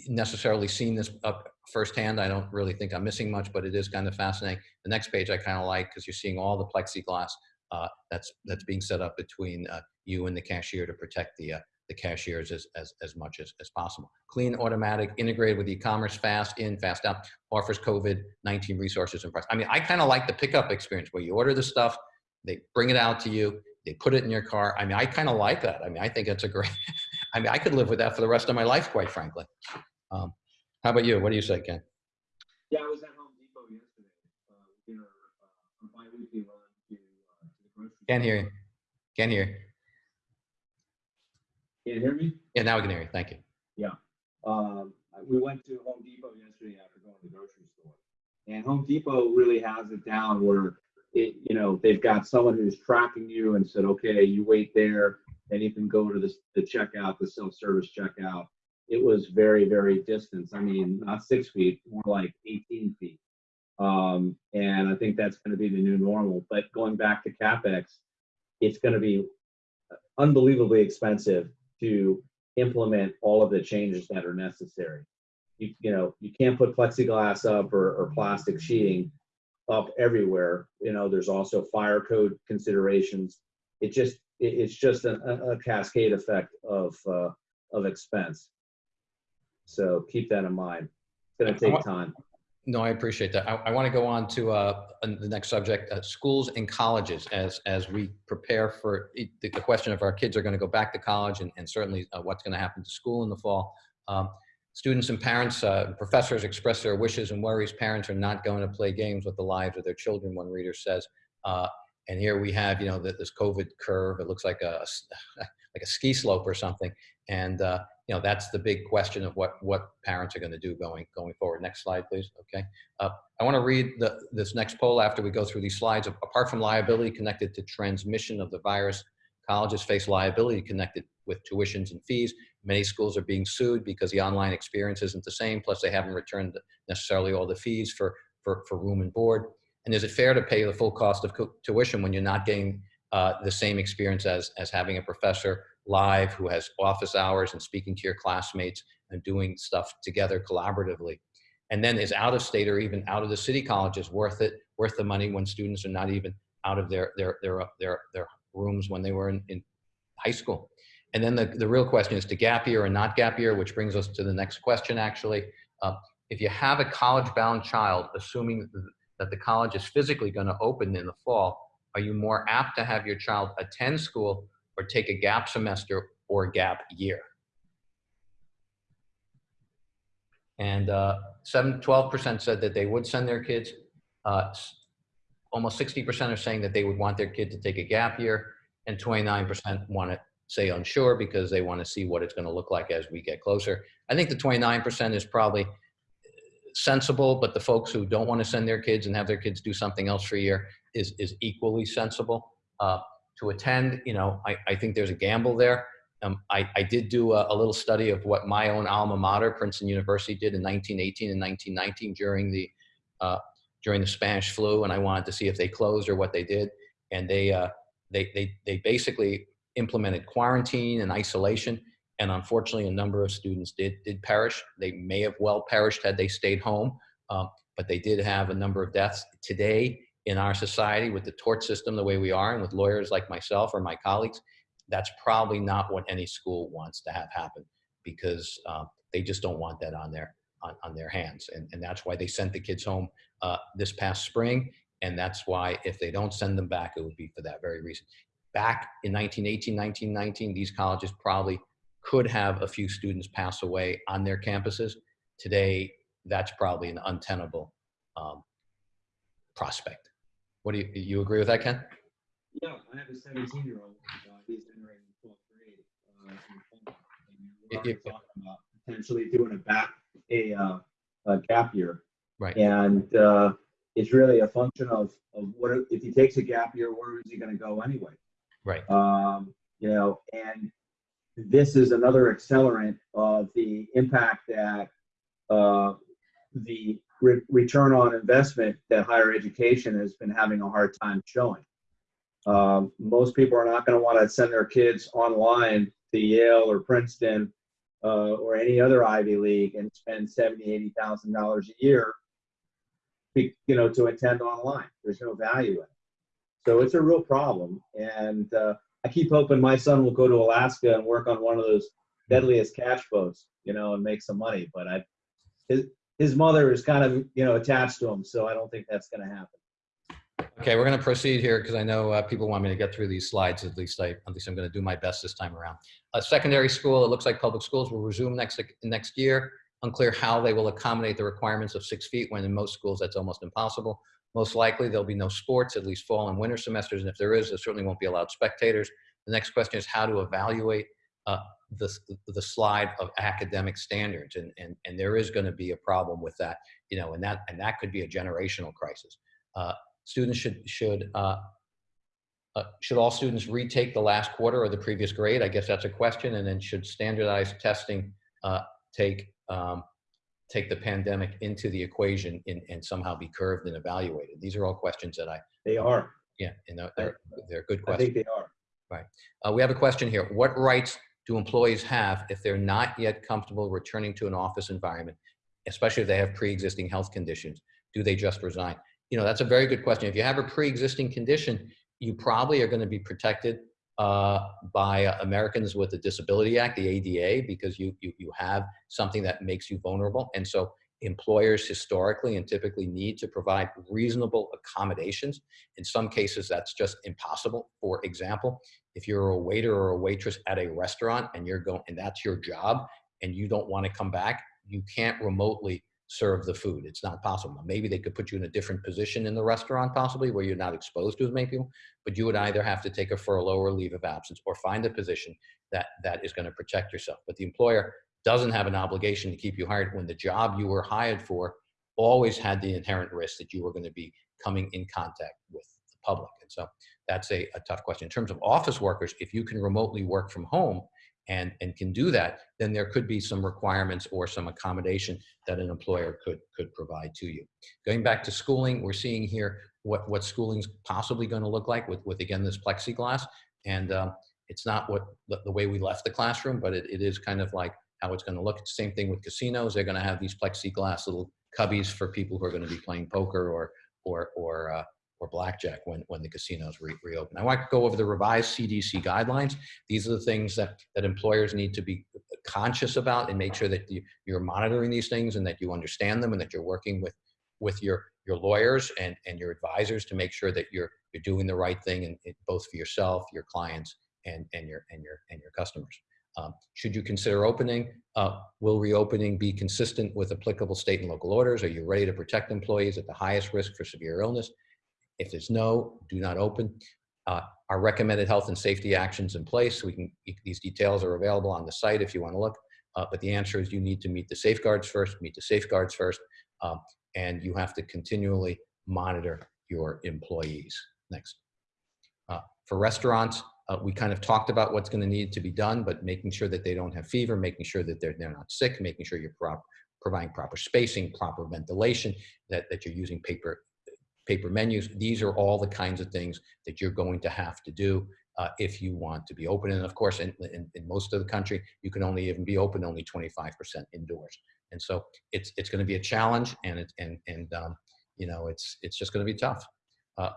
necessarily seen this up firsthand. I don't really think I'm missing much, but it is kind of fascinating. The next page I kind of like because you're seeing all the plexiglass uh, that's that's being set up between uh, you and the cashier to protect the uh, the cashiers as, as, as much as, as possible. Clean, automatic, integrated with e-commerce, fast in, fast out, offers COVID-19 resources and price. I mean, I kind of like the pickup experience where you order the stuff, they bring it out to you, they put it in your car. I mean, I kind of like that. I mean, I think it's a great, I mean, I could live with that for the rest of my life, quite frankly. Um, how about you? What do you say, Ken? Yeah, I was at Home Depot yesterday. Uh, we did our, uh, our bi-weekly run to, uh, to the grocery. Can't hear you. Can't hear you. Can you hear me? Yeah, now we can hear you. Thank you. Um, we went to Home Depot yesterday after going to the grocery store. And Home Depot really has it down where it, you know, they've got someone who's tracking you and said, okay, you wait there and you can go to the, the checkout, the self-service checkout. It was very, very distant. I mean, not six feet, more like 18 feet. Um, and I think that's going to be the new normal. But going back to CapEx, it's going to be unbelievably expensive to implement all of the changes that are necessary. You, you know, you can't put plexiglass up or, or plastic sheeting up everywhere. You know, there's also fire code considerations. It just, it's just a, a cascade effect of, uh, of expense. So keep that in mind. It's gonna take time. No, I appreciate that. I, I want to go on to uh, the next subject, uh, schools and colleges, as as we prepare for the, the question of our kids are going to go back to college, and, and certainly uh, what's going to happen to school in the fall. Um, students and parents, uh, professors express their wishes and worries. Parents are not going to play games with the lives of their children. One reader says, uh, and here we have, you know, this COVID curve. It looks like a like a ski slope or something, and uh, you know that's the big question of what what parents are going to do going going forward. Next slide please. Okay. Uh, i want to read the, this next poll after we go through these slides. Apart from liability connected to transmission of the virus colleges face liability connected with tuitions and fees. Many schools are being sued because the online experience isn't the same plus they haven't returned necessarily all the fees for for, for room and board and is it fair to pay the full cost of tuition when you're not getting uh, the same experience as as having a professor live who has office hours and speaking to your classmates and doing stuff together collaboratively? And then is out of state or even out of the city colleges worth it worth the money when students are not even out of their their their their, their rooms when they were in, in high school? And then the, the real question is to gap year or not gap year which brings us to the next question actually. Uh, if you have a college bound child assuming that the college is physically going to open in the fall are you more apt to have your child attend school or take a gap semester or gap year. And uh, 12% said that they would send their kids. Uh, almost 60% are saying that they would want their kid to take a gap year and 29% want to say unsure because they want to see what it's going to look like as we get closer. I think the 29% is probably sensible, but the folks who don't want to send their kids and have their kids do something else for a year is, is equally sensible. Uh, to attend, you know, I, I think there's a gamble there. Um, I, I did do a, a, little study of what my own alma mater, Princeton University, did in 1918 and 1919 during the uh, during the Spanish flu, and I wanted to see if they closed or what they did. And they uh, they they they basically implemented quarantine and isolation. And unfortunately, a number of students did did perish. They may have well perished had they stayed home, um, but they did have a number of deaths. Today, in our society with the tort system the way we are and with lawyers like myself or my colleagues, that's probably not what any school wants to have happen because uh, they just don't want that on their on, on their hands. And, and that's why they sent the kids home uh, this past spring. And that's why if they don't send them back, it would be for that very reason. Back in 1918, 1919, these colleges probably could have a few students pass away on their campuses. Today, that's probably an untenable um, prospect. What do you, you agree with that, Ken? Yeah, I have a 17 year old. Uh, he's entering 12th grade. Uh, and we're already If- if- talking about potentially doing a back a, uh, a gap year. Right. And uh, it's really a function of of what if he takes a gap year, where is he going to go anyway? Right. Um, you know, and this is another accelerant of the impact that uh, the re- return on investment that higher education has been having a hard time showing. Um, most people are not going to want to send their kids online to Yale or Princeton uh, or any other Ivy League and spend seventy, eighty thousand dollars a year, be- you know, to attend online. There's no value in it. So it's a real problem, and uh, I keep hoping my son will go to Alaska and work on one of those deadliest catch boats, you know, and make some money. But I, his his mother is kind of you know attached to him, so I don't think that's going to happen. Okay, we're going to proceed here because I know uh, people want me to get through these slides. At least I, at least I'm going to do my best this time around. Uh, secondary school, it looks like public schools will resume next next year. Unclear how they will accommodate the requirements of six feet when in most schools that's almost impossible. Most likely there'll be no sports, at least fall and winter semesters, and if there is, there certainly won't be allowed spectators. The next question is how to evaluate uh, the, the slide of academic standards, and, and, and there is going to be a problem with that, you know, and that and that could be a generational crisis. Uh, students should should uh, uh, should all students retake the last quarter or the previous grade? I guess that's a question. And then should standardized testing uh, take um, take the pandemic into the equation in, and somehow be curved and evaluated? These are all questions that I They are. yeah, and they're they're, good I questions. think they are. Uh, we have a question here. What rights do employees have if they're not yet comfortable returning to an office environment, especially if they have pre-existing health conditions? Do they just resign? You know, that's a very good question. If you have a pre-existing condition, you probably are going to be protected uh, by uh, Americans with the Disability Act, the ADA, because you, you you have something that makes you vulnerable, and so employers historically and typically need to provide reasonable accommodations. In some cases, that's just impossible. For example, if you're a waiter or a waitress at a restaurant and you're going and that's your job and you don't want to come back, you can't remotely serve the food. It's not possible. Maybe they could put you in a different position in the restaurant, possibly where you're not exposed to as many people, but you would either have to take a furlough or leave of absence or find a position that that is going to protect yourself. But the employer doesn't have an obligation to keep you hired when the job you were hired for always had the inherent risk that you were going to be coming in contact with the public. And so that's a, a tough question. In terms of office workers, if you can remotely work from home and, and can do that, then there could be some requirements or some accommodation that an employer could, could provide to you. Going back to schooling, we're seeing here what, what schooling's possibly going to look like with, with again, this plexiglass. And um, it's not what the, way we left the classroom, but it, it is kind of like how it's going to look. Same thing with casinos. They're going to have these plexiglass little cubbies for people who are going to be playing poker or, or, or, uh, or blackjack when, when the casinos re reopen. I want to go over the revised CDC guidelines. These are the things that, that employers need to be conscious about and make sure that you, you're monitoring these things and that you understand them and that you're working with, with your, your lawyers and, and your advisors to make sure that you're, you're doing the right thing and both for yourself, your clients, and, and, your, and, your, and your customers. Um, should you consider opening? Uh, will reopening be consistent with applicable state and local orders? Are you ready to protect employees at the highest risk for severe illness? If there's no, do not open. Uh, our recommended health and safety actions in place. We can, these details are available on the site if you want to look. Uh, but the answer is you need to meet the safeguards first, meet the safeguards first, um, and you have to continually monitor your employees. Next. Uh, for restaurants, uh, we kind of talked about what's going to need to be done, but making sure that they don't have fever, making sure that they're, they're not sick, making sure you're providing proper spacing, proper ventilation, that, that you're using paper, paper menus. These are all the kinds of things that you're going to have to do uh, if you want to be open. And of course, in, in, in, most of the country, you can only even be open only 25% indoors. And so it's, it's going to be a challenge and, it, and, and um, you know, it's, it's just going to be tough. Uh,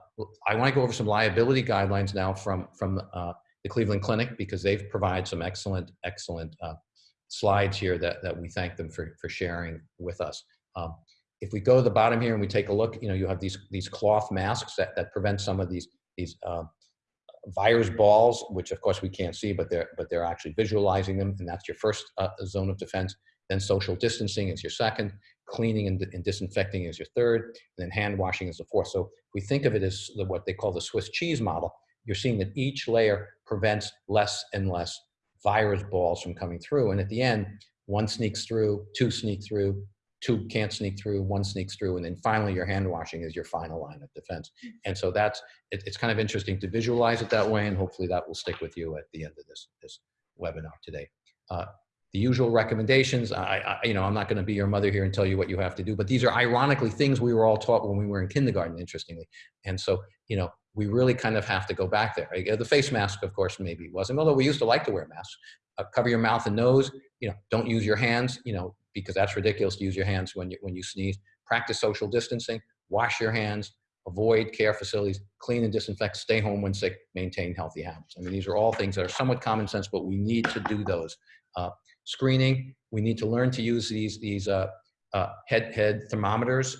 I want to go over some liability guidelines now from, from uh, the Cleveland Clinic because they've provided some excellent, excellent uh, slides here that, that we thank them for, for sharing with us. Um, if we go to the bottom here and we take a look, you know, you have these, these cloth masks that, that prevent some of these, these virus balls, which of course we can't see, but they're, but they're actually visualizing them, and that's your first uh, zone of defense. Then social distancing is your second, cleaning and, and disinfecting is your third, and then hand washing is the fourth. So we think of it as the, what they call the Swiss cheese model, you're seeing that each layer prevents less and less virus balls from coming through. And at the end, one sneaks through, two sneak through, two can't sneak through, one sneaks through, and then finally your hand washing is your final line of defense. And so that's, it, it's kind of interesting to visualize it that way, and hopefully that will stick with you at the end of this, this webinar today. Uh, the usual recommendations, I, I, you know, I'm not gonna be your mother here and tell you what you have to do, but these are ironically things we were all taught when we were in kindergarten, interestingly. And so, you know, we really kind of have to go back there. The face mask, of course, maybe wasn't, although we used to like to wear masks. Uh, cover your mouth and nose, you know, don't use your hands, you know, because that's ridiculous to use your hands when you, when you sneeze. Practice social distancing, wash your hands, avoid care facilities, clean and disinfect, stay home when sick, maintain healthy habits. I mean, these are all things that are somewhat common sense, but we need to do those. Uh, screening, we need to learn to use these, these uh, uh, head, head thermometers.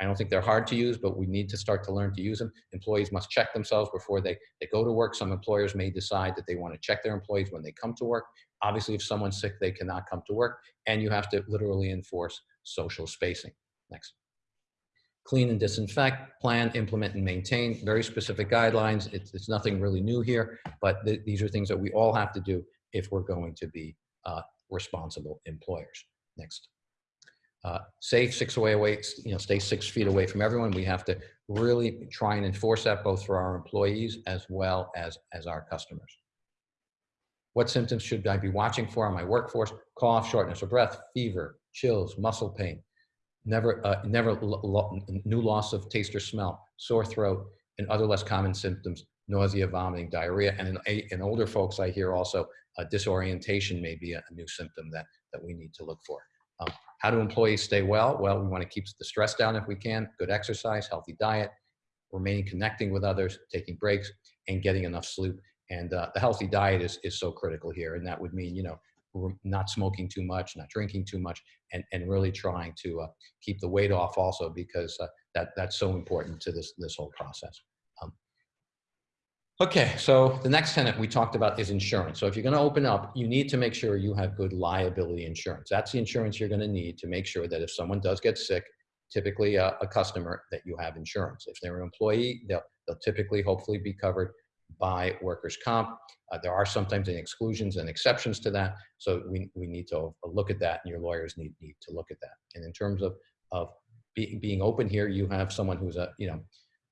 I don't think they're hard to use, but we need to start to learn to use them. Employees must check themselves before they, they go to work. Some employers may decide that they want to check their employees when they come to work. Obviously, if someone's sick, they cannot come to work, and you have to literally enforce social spacing. Next. Clean and disinfect, plan, implement, and maintain. Very specific guidelines. It's, it's nothing really new here, but th these are things that we all have to do if we're going to be uh, responsible employers. Next. Uh, safe six away away, you know, stay six feet away from everyone. We have to really try and enforce that both for our employees as well as, as our customers. What symptoms should I be watching for on my workforce? Cough, shortness of breath, fever, chills, muscle pain, never, uh, never lo new loss of taste or smell, sore throat, and other less common symptoms, nausea, vomiting, diarrhea. And in, in older folks, I hear also uh, disorientation may be a, a, new symptom that, that we need to look for. Um, how do employees stay well? Well, we want to keep the stress down if we can, good exercise, healthy diet, remaining connecting with others, taking breaks, and getting enough sleep. And uh, the healthy diet is, is so critical here. And that would mean, you know, not smoking too much, not drinking too much, and, and really trying to uh, keep the weight off also because uh, that, that's so important to this, this whole process. Okay, so the next tenant we talked about is insurance. So if you're gonna open up, you need to make sure you have good liability insurance. That's the insurance you're gonna need to make sure that if someone does get sick, typically a, a customer, that you have insurance. If they're an employee, they'll, they'll typically hopefully be covered by workers' comp. Uh, there are sometimes exclusions and exceptions to that. So we, we need to look at that and your lawyers need, need to look at that. And in terms of, of be, being open here, you have someone who's a, you know,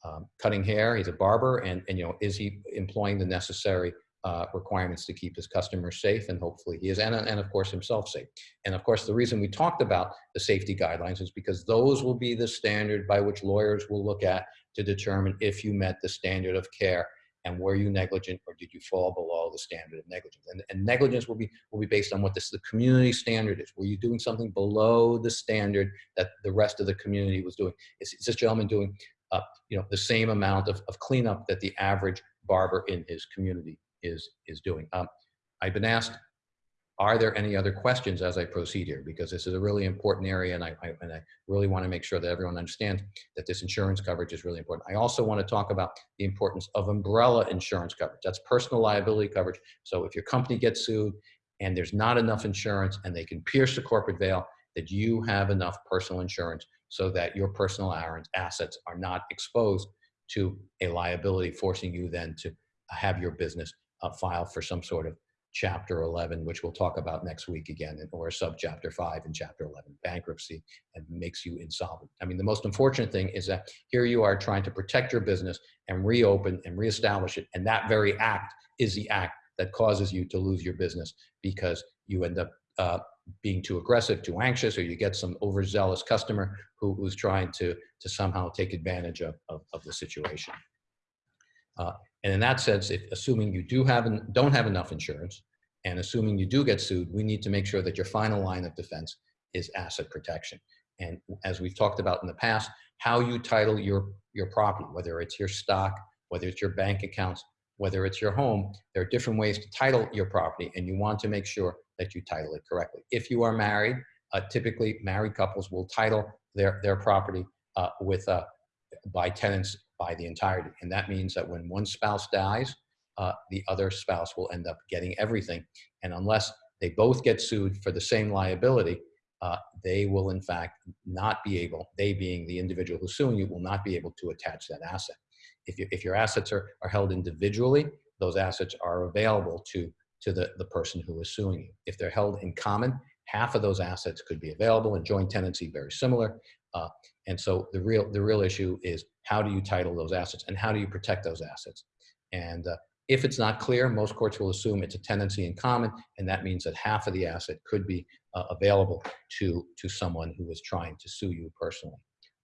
um, cutting hair, he's a barber and, and, you know, is he employing the necessary uh, requirements to keep his customers safe and hopefully he is and, and of course himself safe and of course the reason we talked about the safety guidelines is because those will be the standard by which lawyers will look at to determine if you met the standard of care and were you negligent or did you fall below the standard of negligence? And, and negligence will be, will be based on what this, the community standard is. Were you doing something below the standard that the rest of the community was doing? Is, is this gentleman doing uh, you know, the same amount of, of cleanup that the average barber in his community is, is doing? Um, I've been asked are there any other questions as I proceed here? Because this is a really important area and I, I, and I really want to make sure that everyone understands that this insurance coverage is really important. I also want to talk about the importance of umbrella insurance coverage. That's personal liability coverage. So if your company gets sued and there's not enough insurance and they can pierce the corporate veil, that you have enough personal insurance so that your personal assets are not exposed to a liability, forcing you then to have your business uh, file for some sort of chapter 11, which we'll talk about next week again, or subchapter 5 in chapter 11, bankruptcy, and makes you insolvent. I mean, the most unfortunate thing is that here you are trying to protect your business and reopen and reestablish it, and that very act is the act that causes you to lose your business because you end up uh, being too aggressive, too anxious, or you get some overzealous customer who, who's trying to, to somehow take advantage of, of, of the situation. Uh, and in that sense, if assuming you do have an, don't have enough insurance, and assuming you do get sued, we need to make sure that your final line of defense is asset protection. And as we've talked about in the past, how you title your, your property, whether it's your stock, whether it's your bank accounts, whether it's your home, there are different ways to title your property and you want to make sure that you title it correctly. If you are married, uh, typically married couples will title their, their property uh, with uh, by tenants by the entirety. And that means that when one spouse dies, uh, the other spouse will end up getting everything. And unless they both get sued for the same liability, uh, they will in fact not be able, they being the individual who's suing you, will not be able to attach that asset. If, you, if your assets are, are held individually, those assets are available to, to the, the person who is suing you. If they're held in common, half of those assets could be available in joint tenancy, very similar. Uh, and so the real, the real issue is how do you title those assets and how do you protect those assets? And uh, if it's not clear, most courts will assume it's a tenancy in common, and that means that half of the asset could be uh, available to, to someone who is trying to sue you personally.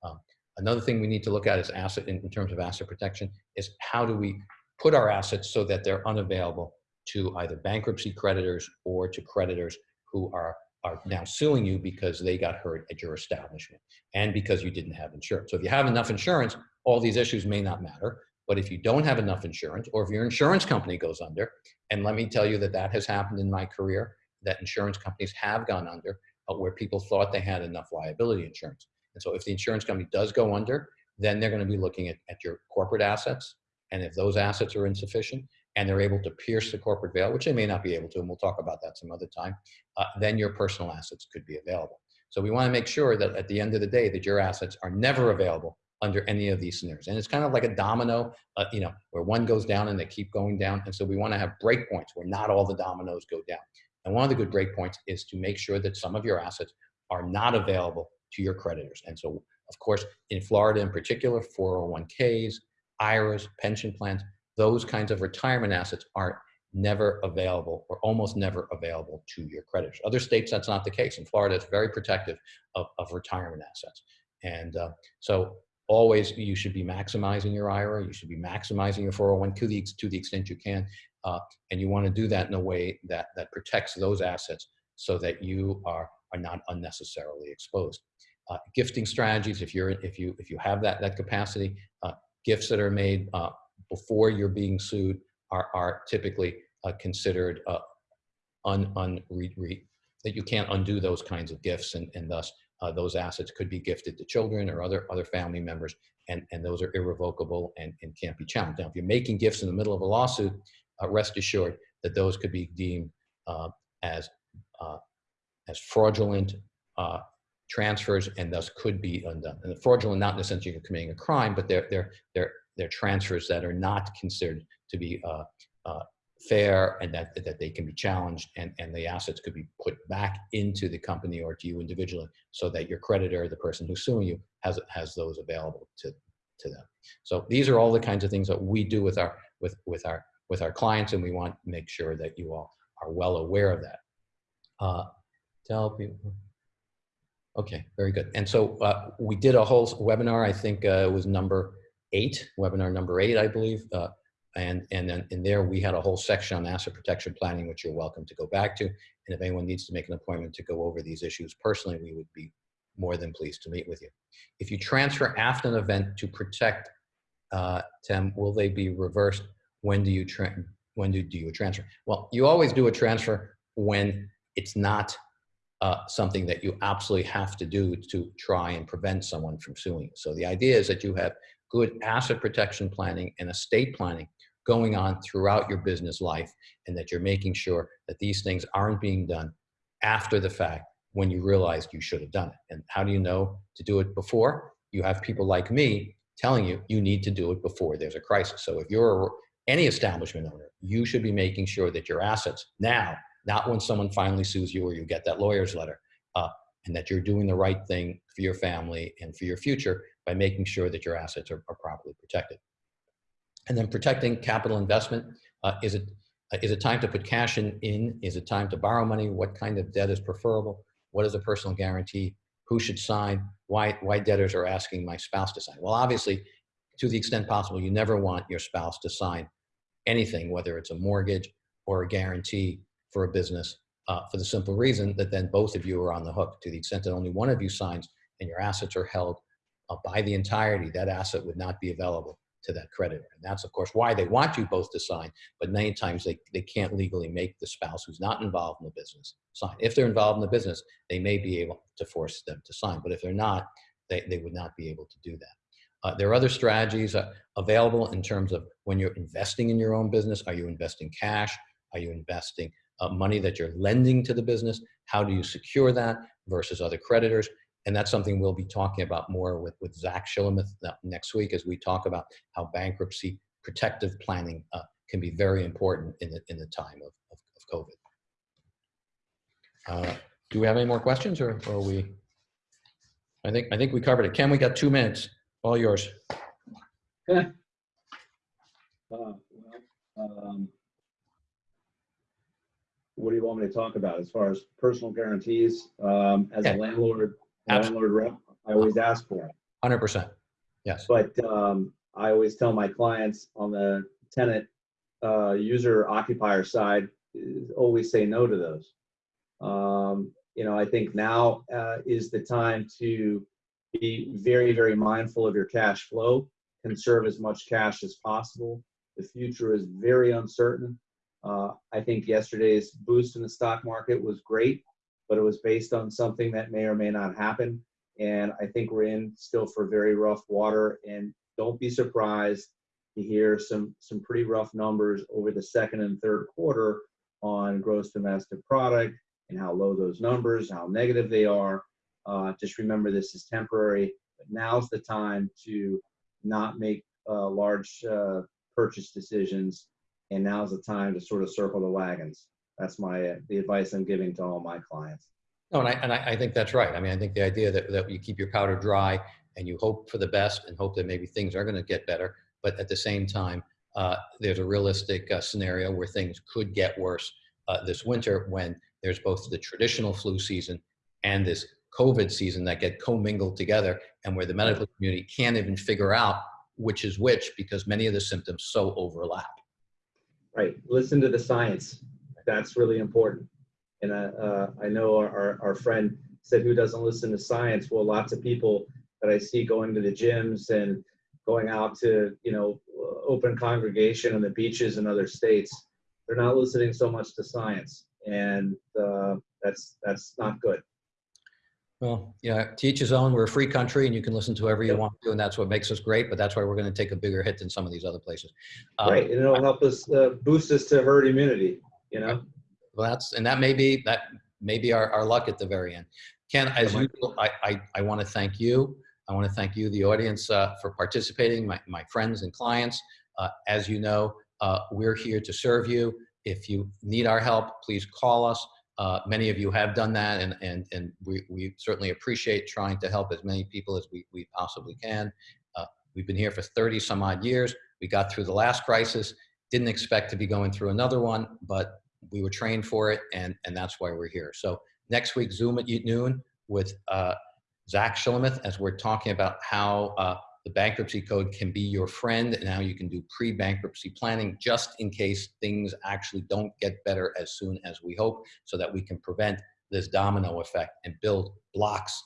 Um, another thing we need to look at is asset in, in terms of asset protection is how do we put our assets so that they're unavailable to either bankruptcy creditors or to creditors who are are now suing you because they got hurt at your establishment and because you didn't have insurance. So if you have enough insurance, all these issues may not matter. But if you don't have enough insurance or if your insurance company goes under, and let me tell you that that has happened in my career, that insurance companies have gone under uh, where people thought they had enough liability insurance. And so if the insurance company does go under, then they're going to be looking at, at your corporate assets. And if those assets are insufficient, and they're able to pierce the corporate veil, which they may not be able to, and we'll talk about that some other time, uh, then your personal assets could be available. So we want to make sure that at the end of the day that your assets are never available under any of these scenarios. And it's kind of like a domino, uh, you know, where one goes down and they keep going down. And so we want to have breakpoints where not all the dominoes go down. And one of the good breakpoints is to make sure that some of your assets are not available to your creditors. And so, of course, in Florida in particular, 401ks, IRAs, pension plans, those kinds of retirement assets are never available or almost never available to your creditors. Other states, that's not the case. In Florida, it's very protective of, of retirement assets. And uh, so always you should be maximizing your IRA, you should be maximizing your 401 to the, to the extent you can. Uh, and you want to do that in a way that, that protects those assets so that you are, are not unnecessarily exposed. Uh, gifting strategies, if you're if you if you have that that capacity, uh, gifts that are made uh, before you're being sued are, are typically uh, considered uh, un, un re, re, that you can't undo those kinds of gifts and, and thus uh, those assets could be gifted to children or other other family members and, and those are irrevocable and, and can't be challenged. Now, if you're making gifts in the middle of a lawsuit, uh, rest assured that those could be deemed uh, as, uh, as fraudulent transfers and thus could be undone. And fraudulent, not in the sense you're committing a crime, but they're, they're, they're, they're transfers that are not considered to be uh, uh, fair and that, that they can be challenged and, and the assets could be put back into the company or to you individually so that your creditor, the person who's suing you, has, has those available to, to them. So these are all the kinds of things that we do with our, with, with our, with our clients and we want to make sure that you all are well aware of that. Uh, tell people. Okay, very good. And so uh, we did a whole webinar, I think uh, it was number eight, webinar number eight, I believe. Uh, and, and then in there, we had a whole section on asset protection planning, which you're welcome to go back to. And if anyone needs to make an appointment to go over these issues personally, we would be more than pleased to meet with you. If you transfer after an event to protect, uh, Tim, will they be reversed? When do you when do, do you transfer? Well, you always do a transfer when it's not uh, something that you absolutely have to do to try and prevent someone from suing. So the idea is that you have good asset protection planning and estate planning going on throughout your business life and that you're making sure that these things aren't being done after the fact when you realized you should have done it. And how do you know to do it before? You have people like me telling you you need to do it before there's a crisis. So if you're any establishment owner, you should be making sure that your assets now not when someone finally sues you or you get that lawyer's letter, uh, and that you're doing the right thing for your family and for your future by making sure that your assets are, are properly protected. And then protecting capital investment. Uh, is, it, uh, is it time to put cash in, in? Is it time to borrow money? What kind of debt is preferable? What is a personal guarantee? Who should sign? Why, why debtors are asking my spouse to sign? Well, obviously, to the extent possible, you never want your spouse to sign anything, whether it's a mortgage or a guarantee for a business uh, for the simple reason that then both of you are on the hook to the extent that only one of you signs and your assets are held uh, by the entirety, that asset would not be available to that creditor. And that's of course why they want you both to sign, but many times they, they can't legally make the spouse who's not involved in the business sign. If they're involved in the business, they may be able to force them to sign, but if they're not, they, they would not be able to do that. Uh, there are other strategies uh, available in terms of when you're investing in your own business. Are you investing cash? Are you investing uh, money that you're lending to the business? How do you secure that versus other creditors? And that's something we'll be talking about more with, with Zach Shillamuth next week as we talk about how bankruptcy protective planning uh, can be very important in the, in the time of, of, of COVID. Uh, do we have any more questions or, or are we? I think, I think we covered it. Ken, we got two minutes. All yours. Uh, well, um, what do you want me to talk about as far as personal guarantees? Um, as a landlord, Absolutely. landlord rep, I always ask for it. 100%. Yes. But um, I always tell my clients on the tenant uh, user occupier side, always say no to those. Um, you know, I think now uh, is the time to be very, very mindful of your cash flow, conserve as much cash as possible. The future is very uncertain. Uh, I think yesterday's boost in the stock market was great, but it was based on something that may or may not happen. And I think we're in still for very rough water. And don't be surprised to hear some some pretty rough numbers over the second and third quarter on gross domestic product and how low those numbers, how negative they are. Uh, just remember this is temporary. But now's the time to not make uh, large uh, purchase decisions, and now's the time to sort of circle the wagons. That's my the advice I'm giving to all my clients. No, and I, and I I think that's right. I mean, I think the idea that, that you keep your powder dry and you hope for the best and hope that maybe things are going to get better, but at the same time, uh, there's a realistic uh, scenario where things could get worse uh, this winter when there's both the traditional flu season and this COVID season that get commingled together and where the medical community can't even figure out which is which because many of the symptoms so overlap. Right. Listen to the science. That's really important. And uh, uh, I know our, our, our friend said, who doesn't listen to science? Well, lots of people that I see going to the gyms and going out to, you know, open congregation on the beaches in other states, they're not listening so much to science. And uh, that's, that's not good. Well, yeah, to each his own. We're a free country and you can listen to whoever you Yep. want to, and that's what makes us great, but that's why we're going to take a bigger hit than some of these other places. Um, right. And it'll help us uh, boost us to herd immunity, you know? Well, that's, and that may be, that may be our, our luck at the very end. Ken, as might usual, I, I, I want to thank you. I want to thank you, the audience, uh, for participating, my, my friends and clients. Uh, as you know, uh, we're here to serve you. If you need our help, please call us. Uh, many of you have done that, and, and, and we, we certainly appreciate trying to help as many people as we, we possibly can. Uh, we've been here for 30 some odd years. We got through the last crisis, didn't expect to be going through another one, but we were trained for it, and, and that's why we're here. So next week, Zoom at noon with uh, Zach Shillamuth as we're talking about how uh, the bankruptcy code can be your friend and you can do pre-bankruptcy planning just in case things actually don't get better as soon as we hope so that we can prevent this domino effect and build blocks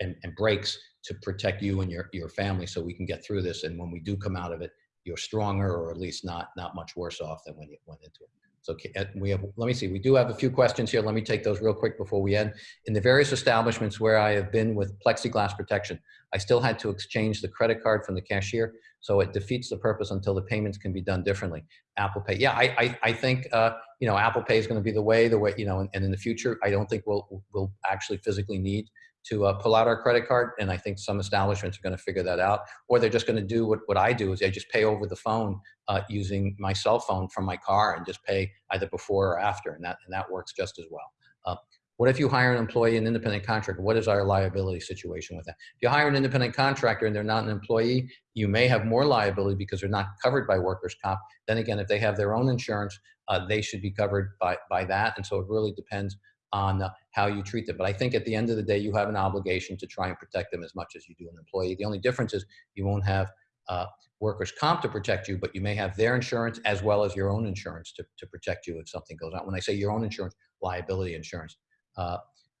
and, and breaks to protect you and your, your family so we can get through this. And when we do come out of it, you're stronger or at least not, not much worse off than when you went into it. So uh, we have, let me see, we do have a few questions here. Let me take those real quick before we end. In the various establishments where I have been with plexiglass protection, I still had to exchange the credit card from the cashier. So it defeats the purpose until the payments can be done differently. Apple Pay. Yeah, I, I, I think, uh, you know, Apple Pay is going to be the way, the way, you know, and, and in the future, I don't think we'll, we'll actually physically need to uh, pull out our credit card. And I think some establishments are going to figure that out, or they're just going to do what, what I do is they just pay over the phone uh, using my cell phone from my car and just pay either before or after. And that, and that works just as well. Uh, what if you hire an employee, an independent contractor? What is our liability situation with that? If you hire an independent contractor and they're not an employee, you may have more liability because they're not covered by workers' comp. Then again, if they have their own insurance, uh, they should be covered by, by that. And so it really depends on uh, how you treat them. But I think at the end of the day, you have an obligation to try and protect them as much as you do an employee. The only difference is you won't have uh, workers' comp to protect you, but you may have their insurance as well as your own insurance to, to protect you if something goes on. When I say your own insurance, liability insurance. Uh,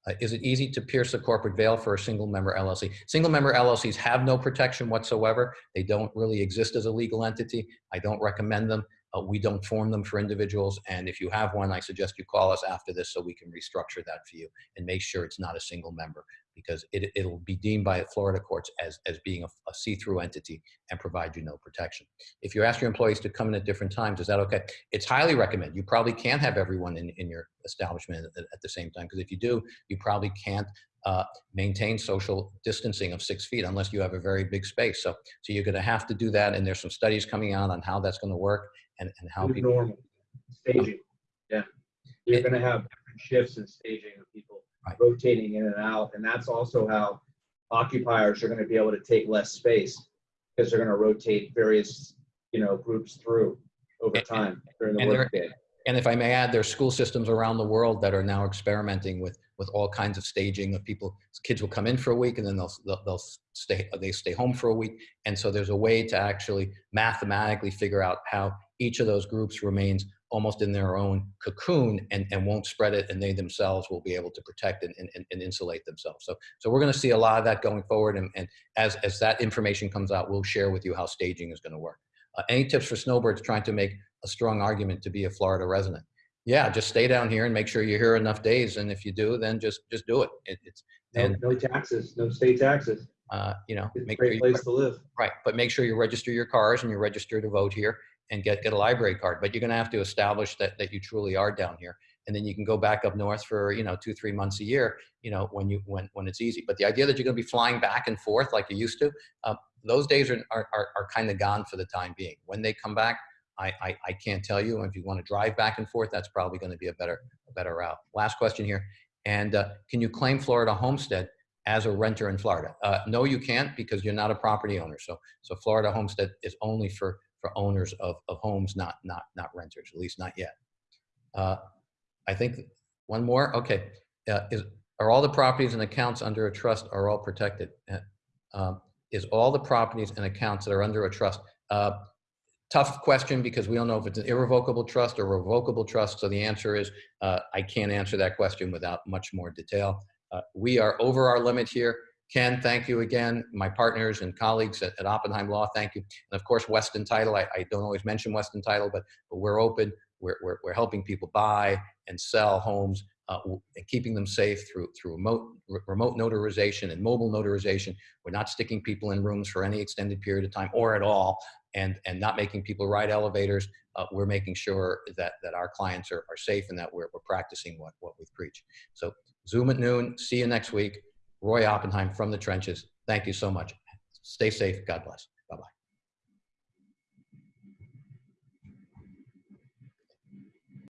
uh, is it easy to pierce the corporate veil for a single member LLC? Single member LLCs have no protection whatsoever. They don't really exist as a legal entity. I don't recommend them. Uh, we don't form them for individuals. And if you have one, I suggest you call us after this so we can restructure that for you and make sure it's not a single member because it, it'll be deemed by Florida courts as, as being a, a see-through entity and provide you no protection. If you ask your employees to come in at different times, is that okay? It's highly recommended. You probably can't have everyone in, in your establishment at, at the same time because if you do, you probably can't uh, maintain social distancing of six feet unless you have a very big space. So, so you're going to have to do that. And there's some studies coming out on how that's going to work and, and how New people. normal staging. Yeah, you're going to have different shifts and staging of people Right. rotating in and out, and that's also how occupiers are going to be able to take less space because they're going to rotate various, you know, groups through over And- time during the workday. And if I may add, there's school systems around the world that are now experimenting with with all kinds of staging of people. Kids will come in for a week and then they'll they'll, they'll stay they stay home for a week. And so there's a way to actually mathematically figure out how each of those groups remains almost in their own cocoon and, and won't spread it and they themselves will be able to protect and, and, and insulate themselves. So so we're going to see a lot of that going forward and, and as, as that information comes out, we'll share with you how staging is going to work. Uh, any tips for snowbirds trying to make a strong argument to be a Florida resident? Yeah, just stay down here and make sure you're here enough days. And if you do, then just just do it. it it's No, and no taxes, no state taxes. uh, you know It's a make sure great you, place to live. right, but make sure you register your cars and you register to vote here and get get a library card. But you're going to have to establish that that you truly are down here, and then you can go back up north for you know two three months a year. You know when you when when it's easy. But the idea that you're going to be flying back and forth like you used to, uh, those days are are, are, are kind of gone for the time being. When they come back, I, I, I can't tell you. And If you want to drive back and forth, that's probably going to be a better, a better route. Last question here. And uh, can you claim Florida homestead as a renter in Florida? Uh, no, you can't because you're not a property owner. So, so Florida homestead is only for, for owners of, of homes, not, not, not renters, at least not yet. Uh, I think one more. Okay. Uh, is, are all the properties and accounts under a trust are all protected? Uh, um, is all the properties and accounts that are under a trust uh, tough question because we don't know if it's an irrevocable trust or revocable trust. So the answer is uh, I can't answer that question without much more detail. Uh, we are over our limit here. Ken, thank you again. My partners and colleagues at, at Oppenheim Law, thank you. And of course, Weston Title. I, I don't always mention Weston Title, but, but we're open. We're, we're, we're helping people buy and sell homes uh, and keeping them safe through, through remote, remote notarization and mobile notarization. We're not sticking people in rooms for any extended period of time or at all and, and not making people ride elevators. Uh, we're making sure that, that our clients are, are safe and that we're, we're practicing what, what we preach. So Zoom at noon. See you next week. Roy Oppenheim from the trenches. Thank you so much. Stay safe. God bless.